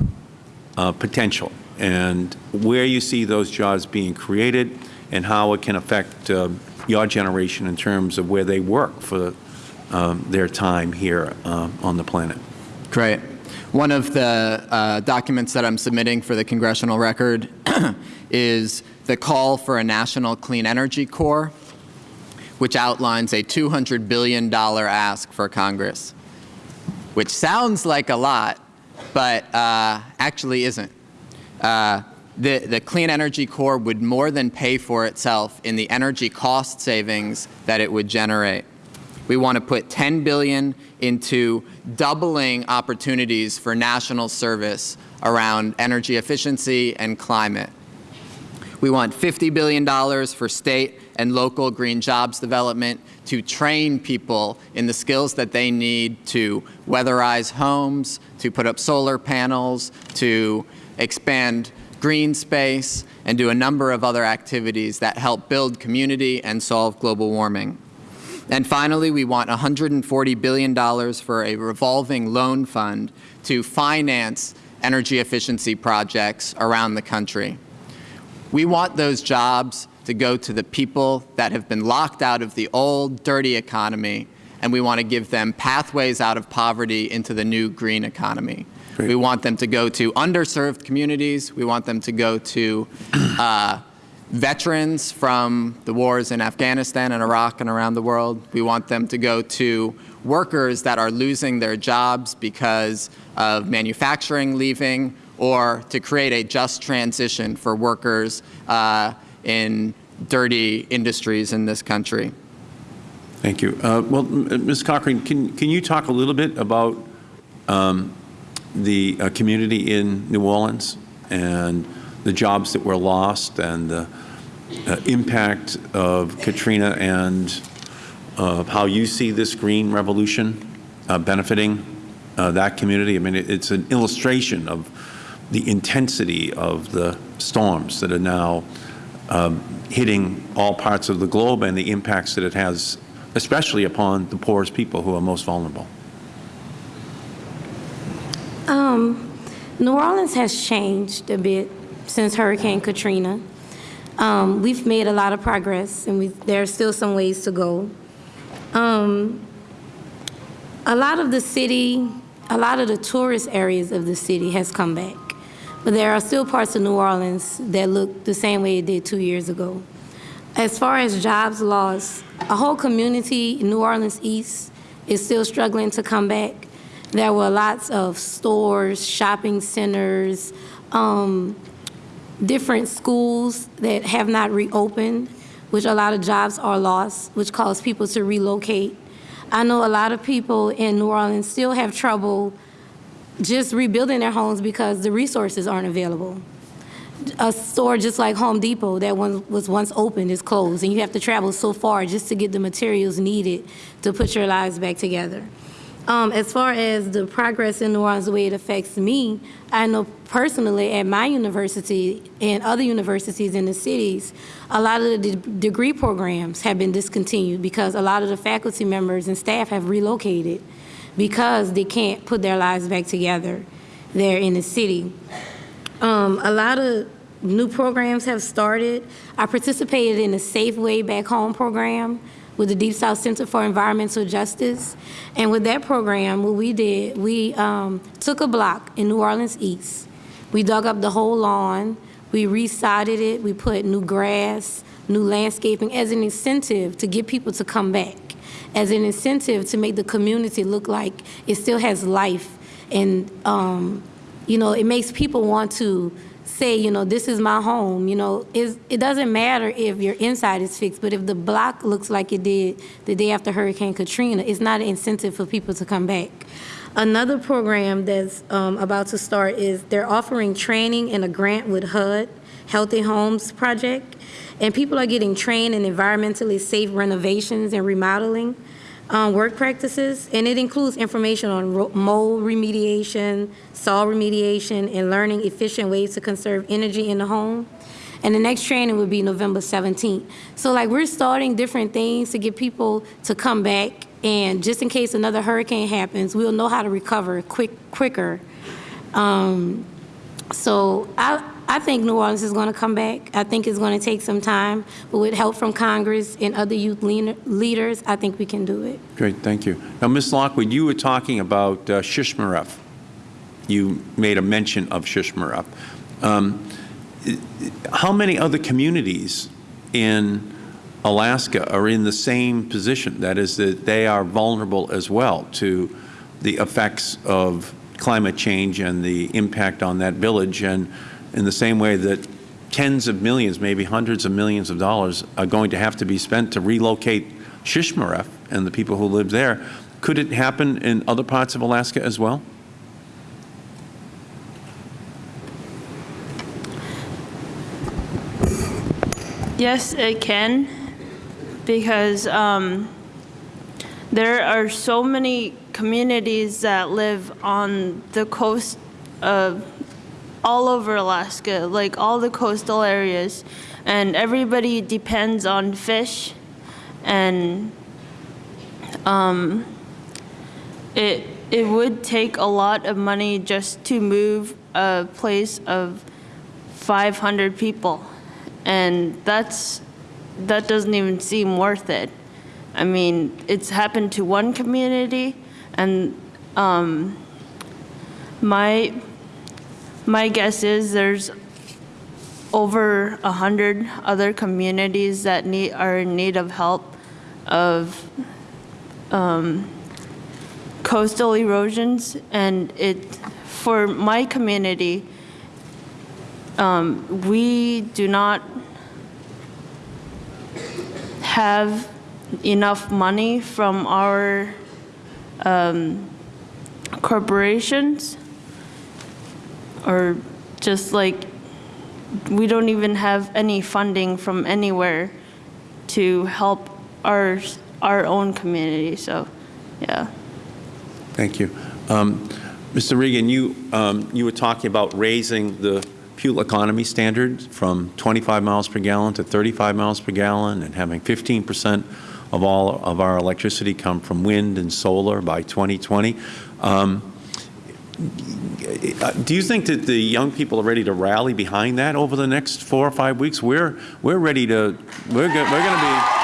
uh, potential and where you see those jobs being created and how it can affect uh, your generation in terms of where they work for um, their time here uh, on the planet. Great. One of the uh, documents that I'm submitting for the congressional record is the call for a national clean energy corps, which outlines a $200 billion ask for Congress, which sounds like a lot, but uh, actually isn't. Uh, the, the Clean Energy Corps would more than pay for itself in the energy cost savings that it would generate. We want to put 10 billion into doubling opportunities for national service around energy efficiency and climate. We want $50 billion for state and local green jobs development to train people in the skills that they need to weatherize homes, to put up solar panels, to expand green space, and do a number of other activities that help build community and solve global warming. And finally, we want $140 billion for a revolving loan fund to finance energy efficiency projects around the country. We want those jobs to go to the people that have been locked out of the old, dirty economy and we want to give them pathways out of poverty into the new green economy. Great. We want them to go to underserved communities. We want them to go to uh, veterans from the wars in Afghanistan and Iraq and around the world. We want them to go to workers that are losing their jobs because of manufacturing leaving or to create a just transition for workers uh, in dirty industries in this country. Thank you. Uh, Well, m- Ms. Cochran, can, can you talk a little bit about um, the uh, community in New Orleans and the jobs that were lost and the uh, impact of Katrina and uh, how you see this green revolution uh, benefiting uh, that community? I mean, it- it's an illustration of the intensity of the storms that are now um, hitting all parts of the globe and the impacts that it has, especially upon the poorest people who are most vulnerable. New Orleans has changed a bit since Hurricane Katrina. Um, we've made a lot of progress, and we, there are still some ways to go. Um, a lot of the city, a lot of the tourist areas of the city has come back, but there are still parts of New Orleans that look the same way it did two years ago. As far as jobs lost, a whole community in New Orleans East is still struggling to come back. There were lots of stores, shopping centers, um, different schools that have not reopened, which a lot of jobs are lost, which cause people to relocate. I know a lot of people in New Orleans still have trouble just rebuilding their homes because the resources aren't available a store just like Home Depot that one was once open is closed, and you have to travel so far just to get the materials needed to put your lives back together. Um, as far as the progress in New Orleans, the way it affects me, I know personally at my university and other universities in the cities, a lot of the de- degree programs have been discontinued because a lot of the faculty members and staff have relocated because they can't put their lives back together there in the city. Um, a lot of new programs have started. I participated in the Safe Way Back Home program with the Deep South Center for Environmental Justice. And with that program, what we did, we um, took a block in New Orleans East. We dug up the whole lawn. We resodded it. We put new grass, new landscaping as an incentive to get people to come back, as an incentive to make the community look like it still has life and um, you know, it makes people want to say, you know, this is my home. You know, is it doesn't matter if your inside is fixed, but if the block looks like it did the day after Hurricane Katrina, it's not an incentive for people to come back. Another program that's um, about to start is they're offering training and a grant with HUD, Healthy Homes Project, and people are getting trained in environmentally safe renovations and remodeling um, work practices, and it includes information on mold remediation, soil remediation, and learning efficient ways to conserve energy in the home. And the next training would be November 17th. So like we're starting different things to get people to come back, and just in case another hurricane happens, we'll know how to recover quick quicker. Um, so I, I think New Orleans is going to come back. I think it's going to take some time, but with help from Congress and other youth leaders, I think we can do it. Great, thank you. Now, Ms. Lockwood, you were talking about uh, Shishmaref. You made a mention of Shishmaref. Um, How many other communities in Alaska are in the same position? That is, that they are vulnerable as well to the effects of climate change and the impact on that village, and in the same way that tens of millions, maybe hundreds of millions of dollars are going to have to be spent to relocate Shishmaref and the people who live there. Could it happen in other parts of Alaska as well? Yes, it can, because um, there are so many communities that live on the coast of all over Alaska, like all the coastal areas, and everybody depends on fish, and um, it it would take a lot of money just to move a place of 500 people and that's that doesn't even seem worth it. I mean, it's happened to one community, and um, my my guess is there's over a hundred other communities that need are in need of help of um, coastal erosions, and it for my community. Um, we do not have enough money from our um, corporations or just like we don't even have any funding from anywhere to help our our own community so yeah Thank you. Um, Mr. Regan, you, um, you were talking about raising the fuel economy standard from 25 miles per gallon to 35 miles per gallon and having 15 percent of all of our electricity come from wind and solar by 2020. Um, do you think that the young people are ready to rally behind that over the next four or five weeks? We're, we're ready to, we're, go, we're going to be.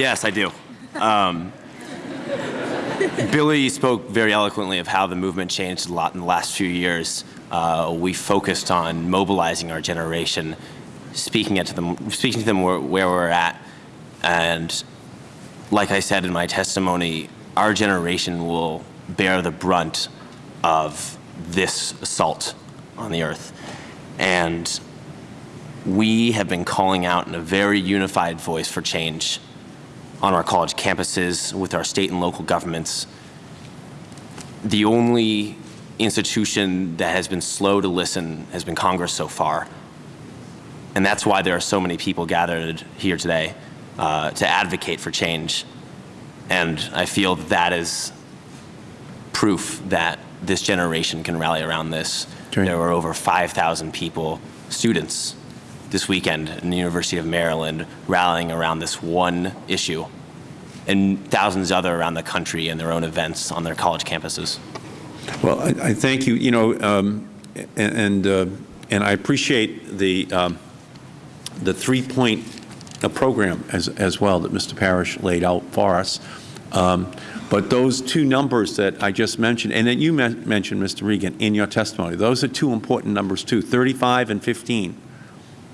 Yes, I do. Um, Billy spoke very eloquently of how the movement changed a lot in the last few years. Uh, we focused on mobilizing our generation, speaking to them, speaking to them where, where we're at, and like I said in my testimony, our generation will bear the brunt of this assault on the earth, and we have been calling out in a very unified voice for change on our college campuses, with our state and local governments. The only institution that has been slow to listen has been Congress so far. And that's why there are so many people gathered here today uh, to advocate for change. And I feel that, that is proof that this generation can rally around this. Great. There were over 5,000 people, students, this weekend in the University of Maryland rallying around this one issue and thousands other around the country in their own events on their college campuses. Well, I, I thank you, you know, um, and, and, uh, and I appreciate the, um, the three-point uh, program as, as well that Mr. Parish laid out for us. Um, but those two numbers that I just mentioned, and that you mentioned, Mr. Regan, in your testimony, those are two important numbers too, 35 and 15.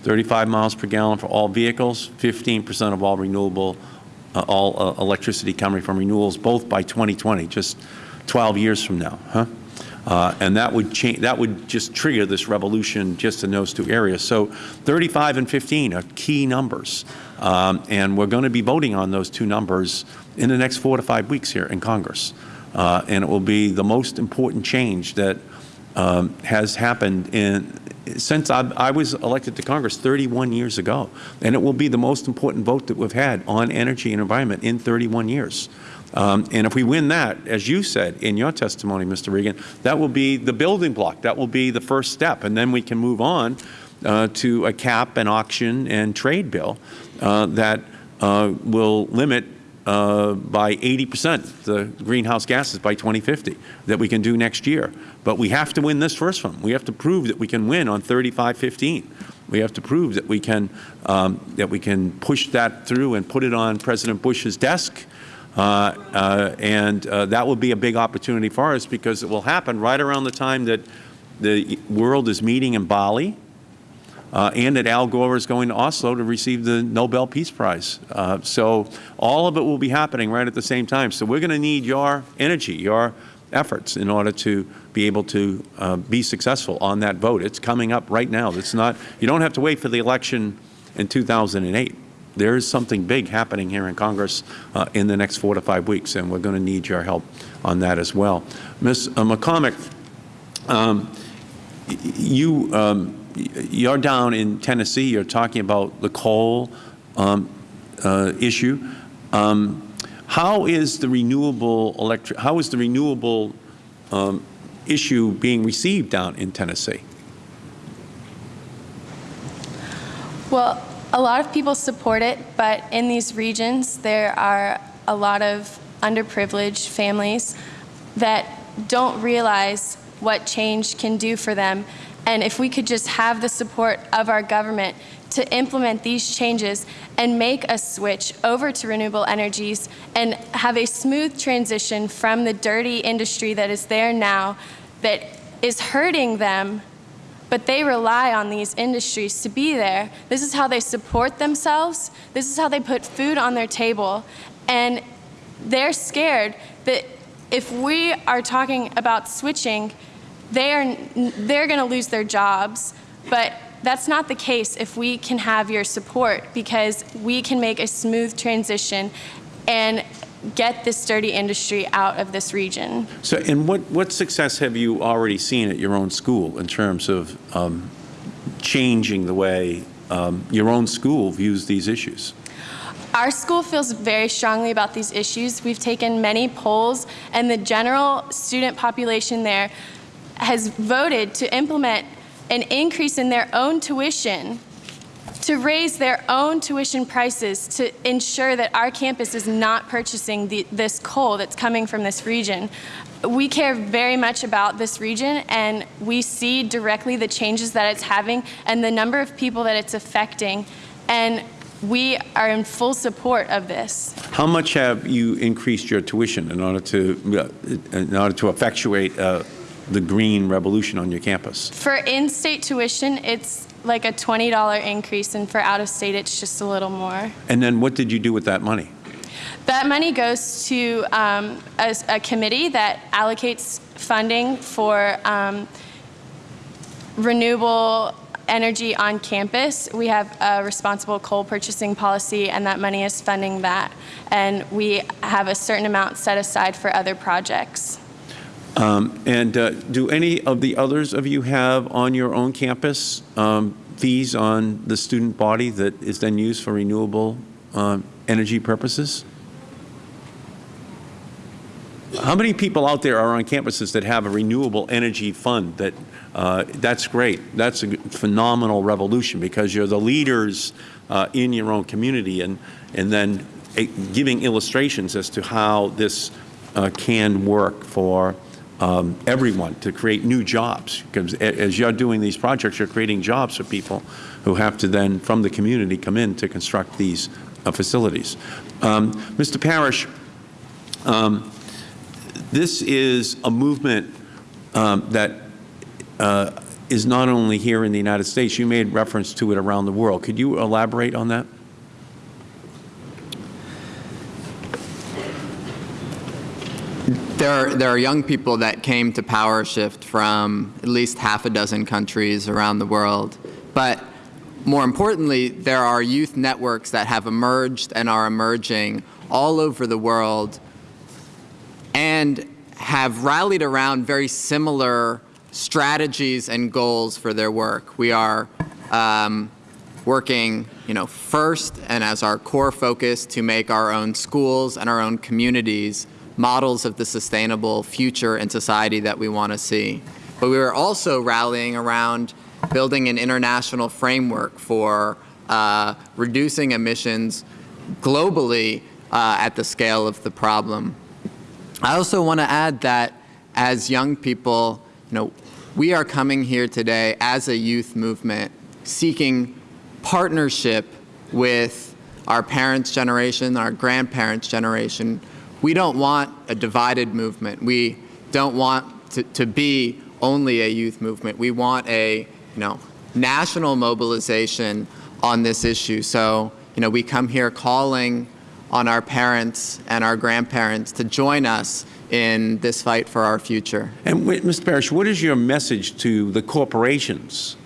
35 miles per gallon for all vehicles, 15 percent of all renewable, uh, all uh, electricity coming from renewables, both by 2020, just 12 years from now, huh? Uh, and that would change. That would just trigger this revolution just in those two areas. So, 35 and 15 are key numbers, um, and we're going to be voting on those two numbers in the next four to five weeks here in Congress, uh, and it will be the most important change that um, has happened in since I, I, was elected to Congress 31 years ago, and it will be the most important vote that we've had on energy and environment in 31 years. Um, and if we win that, as you said in your testimony, Mr. Regan, that will be the building block. That will be the first step, and then we can move on uh, to a cap and auction and trade bill uh, that uh, will limit uh, by 80 percent the greenhouse gases by 2050 that we can do next year. But we have to win this first one. We have to prove that we can win on 3515. We have to prove that we can um, that we can push that through and put it on President Bush's desk. Uh, uh, and uh, that will be a big opportunity for us because it will happen right around the time that the world is meeting in Bali uh, and that Al Gore is going to Oslo to receive the Nobel Peace Prize. Uh, so all of it will be happening right at the same time. So we're going to need your energy, your efforts in order to be able to uh, be successful on that vote. It's coming up right now. It's not, you don't have to wait for the election in 2008. There is something big happening here in Congress uh, in the next four to five weeks, and we're going to need your help on that as well. Ms. McCormick, um, you, um, you're down in Tennessee. You're talking about the coal um, uh, issue. Um, how is the renewable electric? How is the renewable um, issue being received down in Tennessee? Well, A lot of people support it, but in these regions, there are a lot of underprivileged families that don't realize what change can do for them. And if we could just have the support of our government to implement these changes and make a switch over to renewable energies and have a smooth transition from the dirty industry that is there now that is hurting them but they rely on these industries to be there. This is how they support themselves. This is how they put food on their table. And they're scared that if we are talking about switching, they are, they're going to lose their jobs. But that's not the case if we can have your support because we can make a smooth transition and get this dirty industry out of this region. So, and what, what success have you already seen at your own school in terms of um, changing the way um, your own school views these issues? Our school feels very strongly about these issues. We've taken many polls, and the general student population there has voted to implement an increase in their own tuition to raise their own tuition prices to ensure that our campus is not purchasing the, this coal that's coming from this region. We care very much about this region and we see directly the changes that it's having and the number of people that it's affecting and we are in full support of this. How much have you increased your tuition in order to, uh, in order to effectuate uh, the green revolution on your campus? For in-state tuition, it's like a $20 increase, and for out-of-state, it's just a little more. And then what did you do with that money? That money goes to um, a, a committee that allocates funding for um, renewable energy on campus. We have a responsible coal purchasing policy, and that money is funding that. And we have a certain amount set aside for other projects. Um, and uh, do any of the others of you have on your own campus um, fees on the student body that is then used for renewable um, energy purposes? How many people out there are on campuses that have a renewable energy fund that uh, that's great. That's a phenomenal revolution because you're the leaders uh, in your own community and, and then uh, giving illustrations as to how this uh, can work for um, everyone to create new jobs. Because as you're doing these projects, you're creating jobs for people who have to then, from the community, come in to construct these uh, facilities. Um, Mr. Parish, um, this is a movement um, that uh, is not only here in the United States. You made reference to it around the world. Could you elaborate on that? There are, there are young people that came to PowerShift from at least half a dozen countries around the world. But more importantly, there are youth networks that have emerged and are emerging all over the world and have rallied around very similar strategies and goals for their work. We are um, working, you know, first and as our core focus to make our own schools and our own communities models of the sustainable future and society that we want to see. But we are also rallying around building an international framework for uh, reducing emissions globally uh, at the scale of the problem. I also want to add that as young people, you know, we are coming here today as a youth movement seeking partnership with our parents' generation, our grandparents' generation, we don't want a divided movement. We don't want to, to be only a youth movement. We want a, you know, national mobilization on this issue. So, you know, we come here calling on our parents and our grandparents to join us in this fight for our future. And Mr. Parish, what is your message to the corporations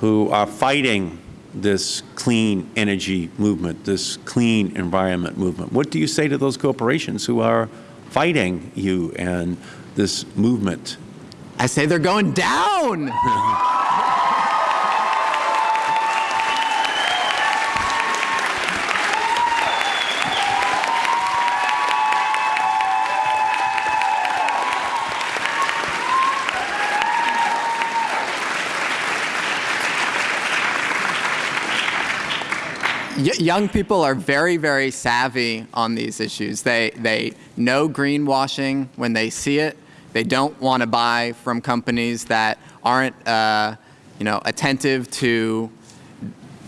who are fighting this clean energy movement, this clean environment movement. What do you say to those corporations who are fighting you and this movement? I say they're going down. young people are very, very savvy on these issues. They, they know greenwashing when they see it. They don't want to buy from companies that aren't, uh, you know, attentive to,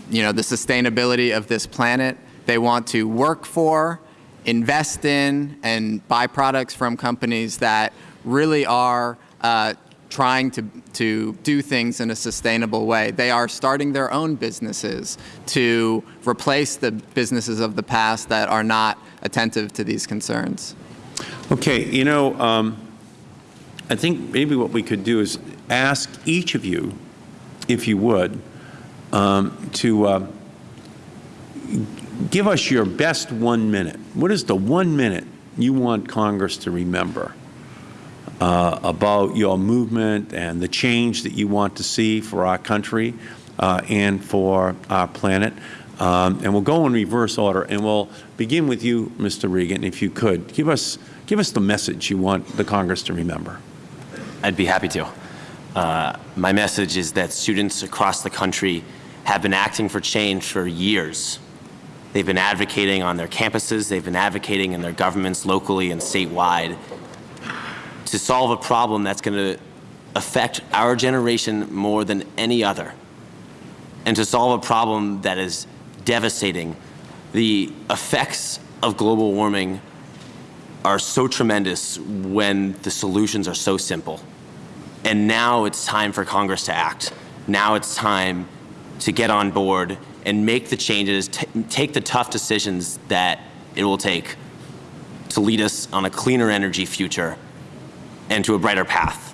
you know, the sustainability of this planet. They want to work for, invest in, and buy products from companies that really are uh, trying to, to do things in a sustainable way. They are starting their own businesses to replace the businesses of the past that are not attentive to these concerns. Okay, you know, um, I think maybe what we could do is ask each of you, if you would, um, to uh, give us your best one minute. What is the one minute you want Congress to remember uh, about your movement and the change that you want to see for our country uh, and for our planet? Um, and we'll go in reverse order, and we'll begin with you, Mr. Regan, if you could. Give us, give us the message you want the Congress to remember. I'd be happy to. Uh, my message is that students across the country have been acting for change for years. They've been advocating on their campuses, they've been advocating in their governments locally and statewide to solve a problem that's going to affect our generation more than any other, and to solve a problem that is devastating. The effects of global warming are so tremendous when the solutions are so simple. And now it's time for Congress to act. Now it's time to get on board and make the changes, take the tough decisions that it will take to lead us on a cleaner energy future and to a brighter path.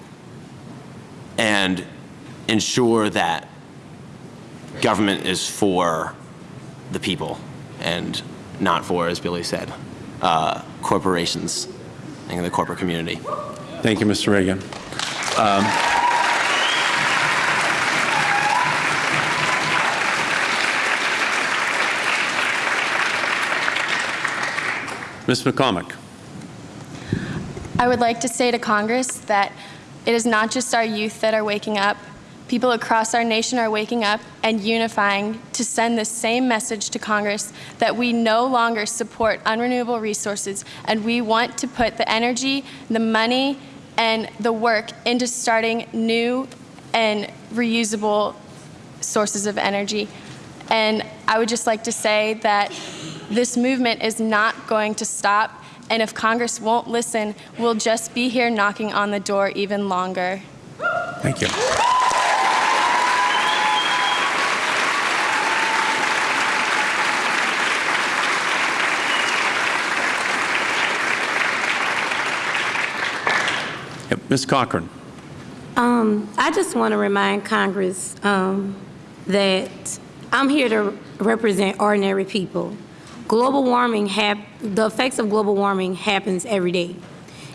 And ensure that government is for the people and not for, as Billy said, uh, corporations and the corporate community. Thank you, Mr. Reagan. Um, Ms. McCormick. I would like to say to Congress that it is not just our youth that are waking up. People across our nation are waking up and unifying to send the same message to Congress that we no longer support unrenewable resources and we want to put the energy, the money, and the work into starting new and reusable sources of energy. And I would just like to say that this movement is not going to stop. And if Congress won't listen, we'll just be here knocking on the door even longer. Thank you. Yep, Ms. Cochran. Um, I just want to remind Congress um, that I'm here to represent ordinary people. Global warming, the effects of global warming happens every day.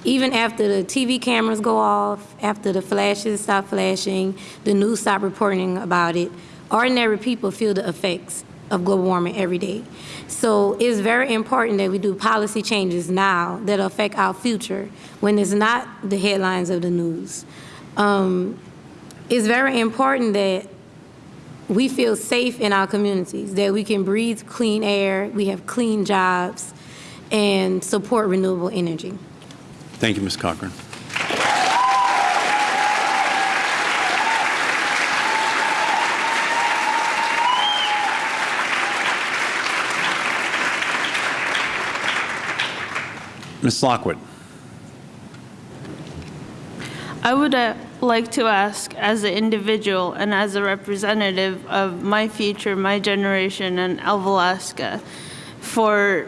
Even after the TV cameras go off, after the flashes stop flashing, the news stop reporting about it, ordinary people feel the effects of global warming every day. So it's very important that we do policy changes now that affect our future when it's not the headlines of the news. Um, it's very important that we feel safe in our communities, that we can breathe clean air, we have clean jobs, and support renewable energy. Thank you, Ms. Cochran. Ms. Lockwood. I would uh, like to ask, as an individual and as a representative of my future, my generation, and Alaska, for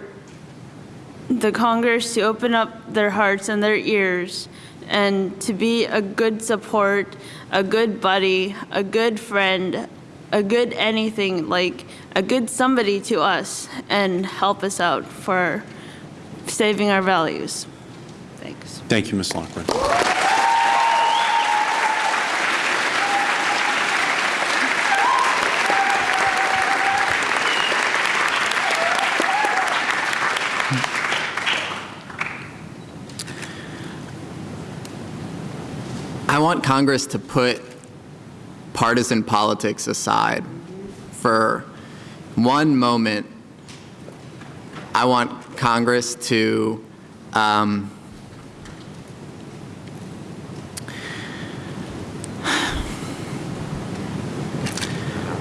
the Congress to open up their hearts and their ears and to be a good support, a good buddy, a good friend, a good anything, like a good somebody to us, and help us out for saving our values. Thanks. Thank you, Ms. Lockwood. Want Congress to put partisan politics aside for one moment, I want Congress to um,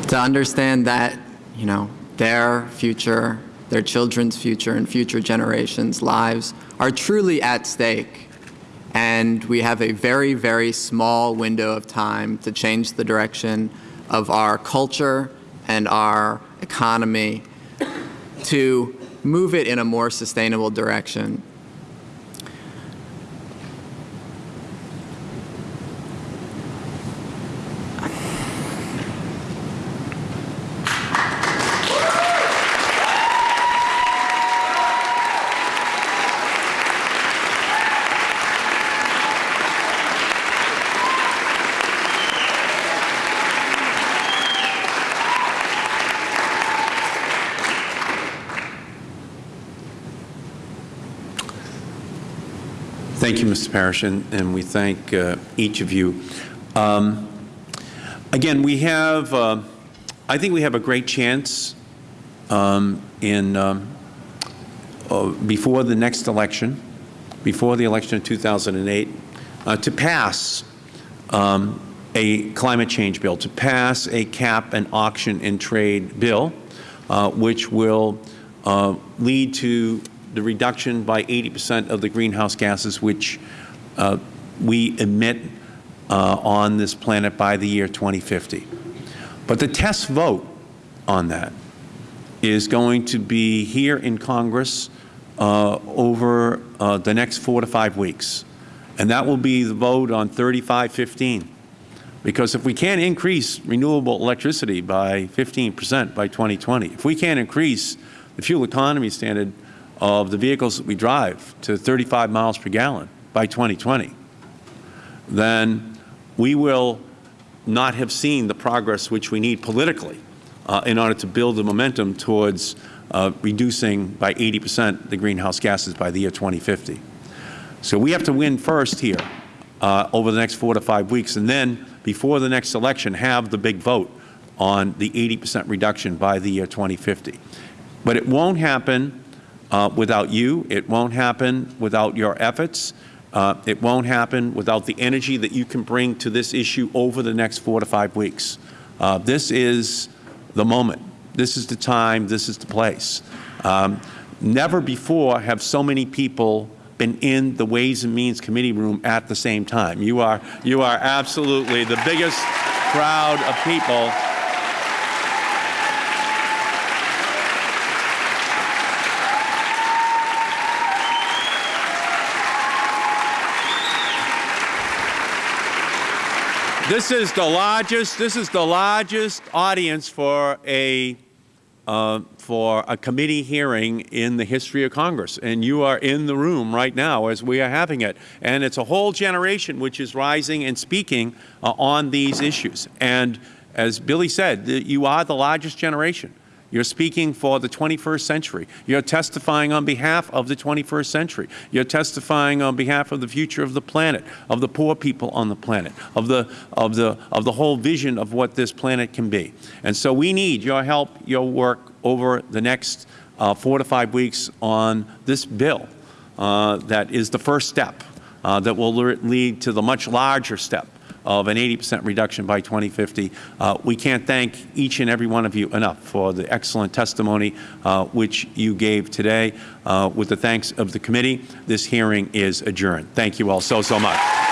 to understand that, you know, their future, their children's future, and future generations' lives are truly at stake. And we have a very, very small window of time to change the direction of our culture and our economy to move it in a more sustainable direction. Mr. Parish, and, and we thank uh, each of you. Um, again, we have, uh, I think we have a great chance um, in, um, uh, before the next election, before the election of 2008, uh, to pass um, a climate change bill, to pass a cap and auction and trade bill, uh, which will uh, lead to the reduction by 80 percent of the greenhouse gases which uh, we emit uh, on this planet by the year 2050. But the test vote on that is going to be here in Congress uh, over uh, the next four to five weeks. And that will be the vote on 3515. Because if we can't increase renewable electricity by 15 percent by 2020, if we can't increase the fuel economy standard of the vehicles that we drive to 35 miles per gallon by 2020, then we will not have seen the progress which we need politically uh, in order to build the momentum towards uh, reducing by 80 percent the greenhouse gases by the year 2050. So we have to win first here uh, over the next four to five weeks, and then before the next election have the big vote on the 80 percent reduction by the year 2050. But it won't happen uh, without you. It won't happen without your efforts. Uh, it won't happen without the energy that you can bring to this issue over the next four to five weeks. Uh, this is the moment. This is the time. This is the place. Um, never before have so many people been in the Ways and Means Committee room at the same time. You are, you are absolutely the biggest crowd of people This is the largest. This is the largest audience for a uh, for a committee hearing in the history of Congress, and you are in the room right now as we are having it. And it's a whole generation which is rising and speaking uh, on these issues. And as Billy said, you are the largest generation. You're speaking for the 21st century. You're testifying on behalf of the 21st century. You're testifying on behalf of the future of the planet, of the poor people on the planet, of the, of the, of the whole vision of what this planet can be. And so we need your help, your work over the next uh, four to five weeks on this bill uh, that is the first step uh, that will lead to the much larger step of an 80 percent reduction by 2050. Uh, we can't thank each and every one of you enough for the excellent testimony uh, which you gave today. Uh, with the thanks of the committee, this hearing is adjourned. Thank you all so, so much.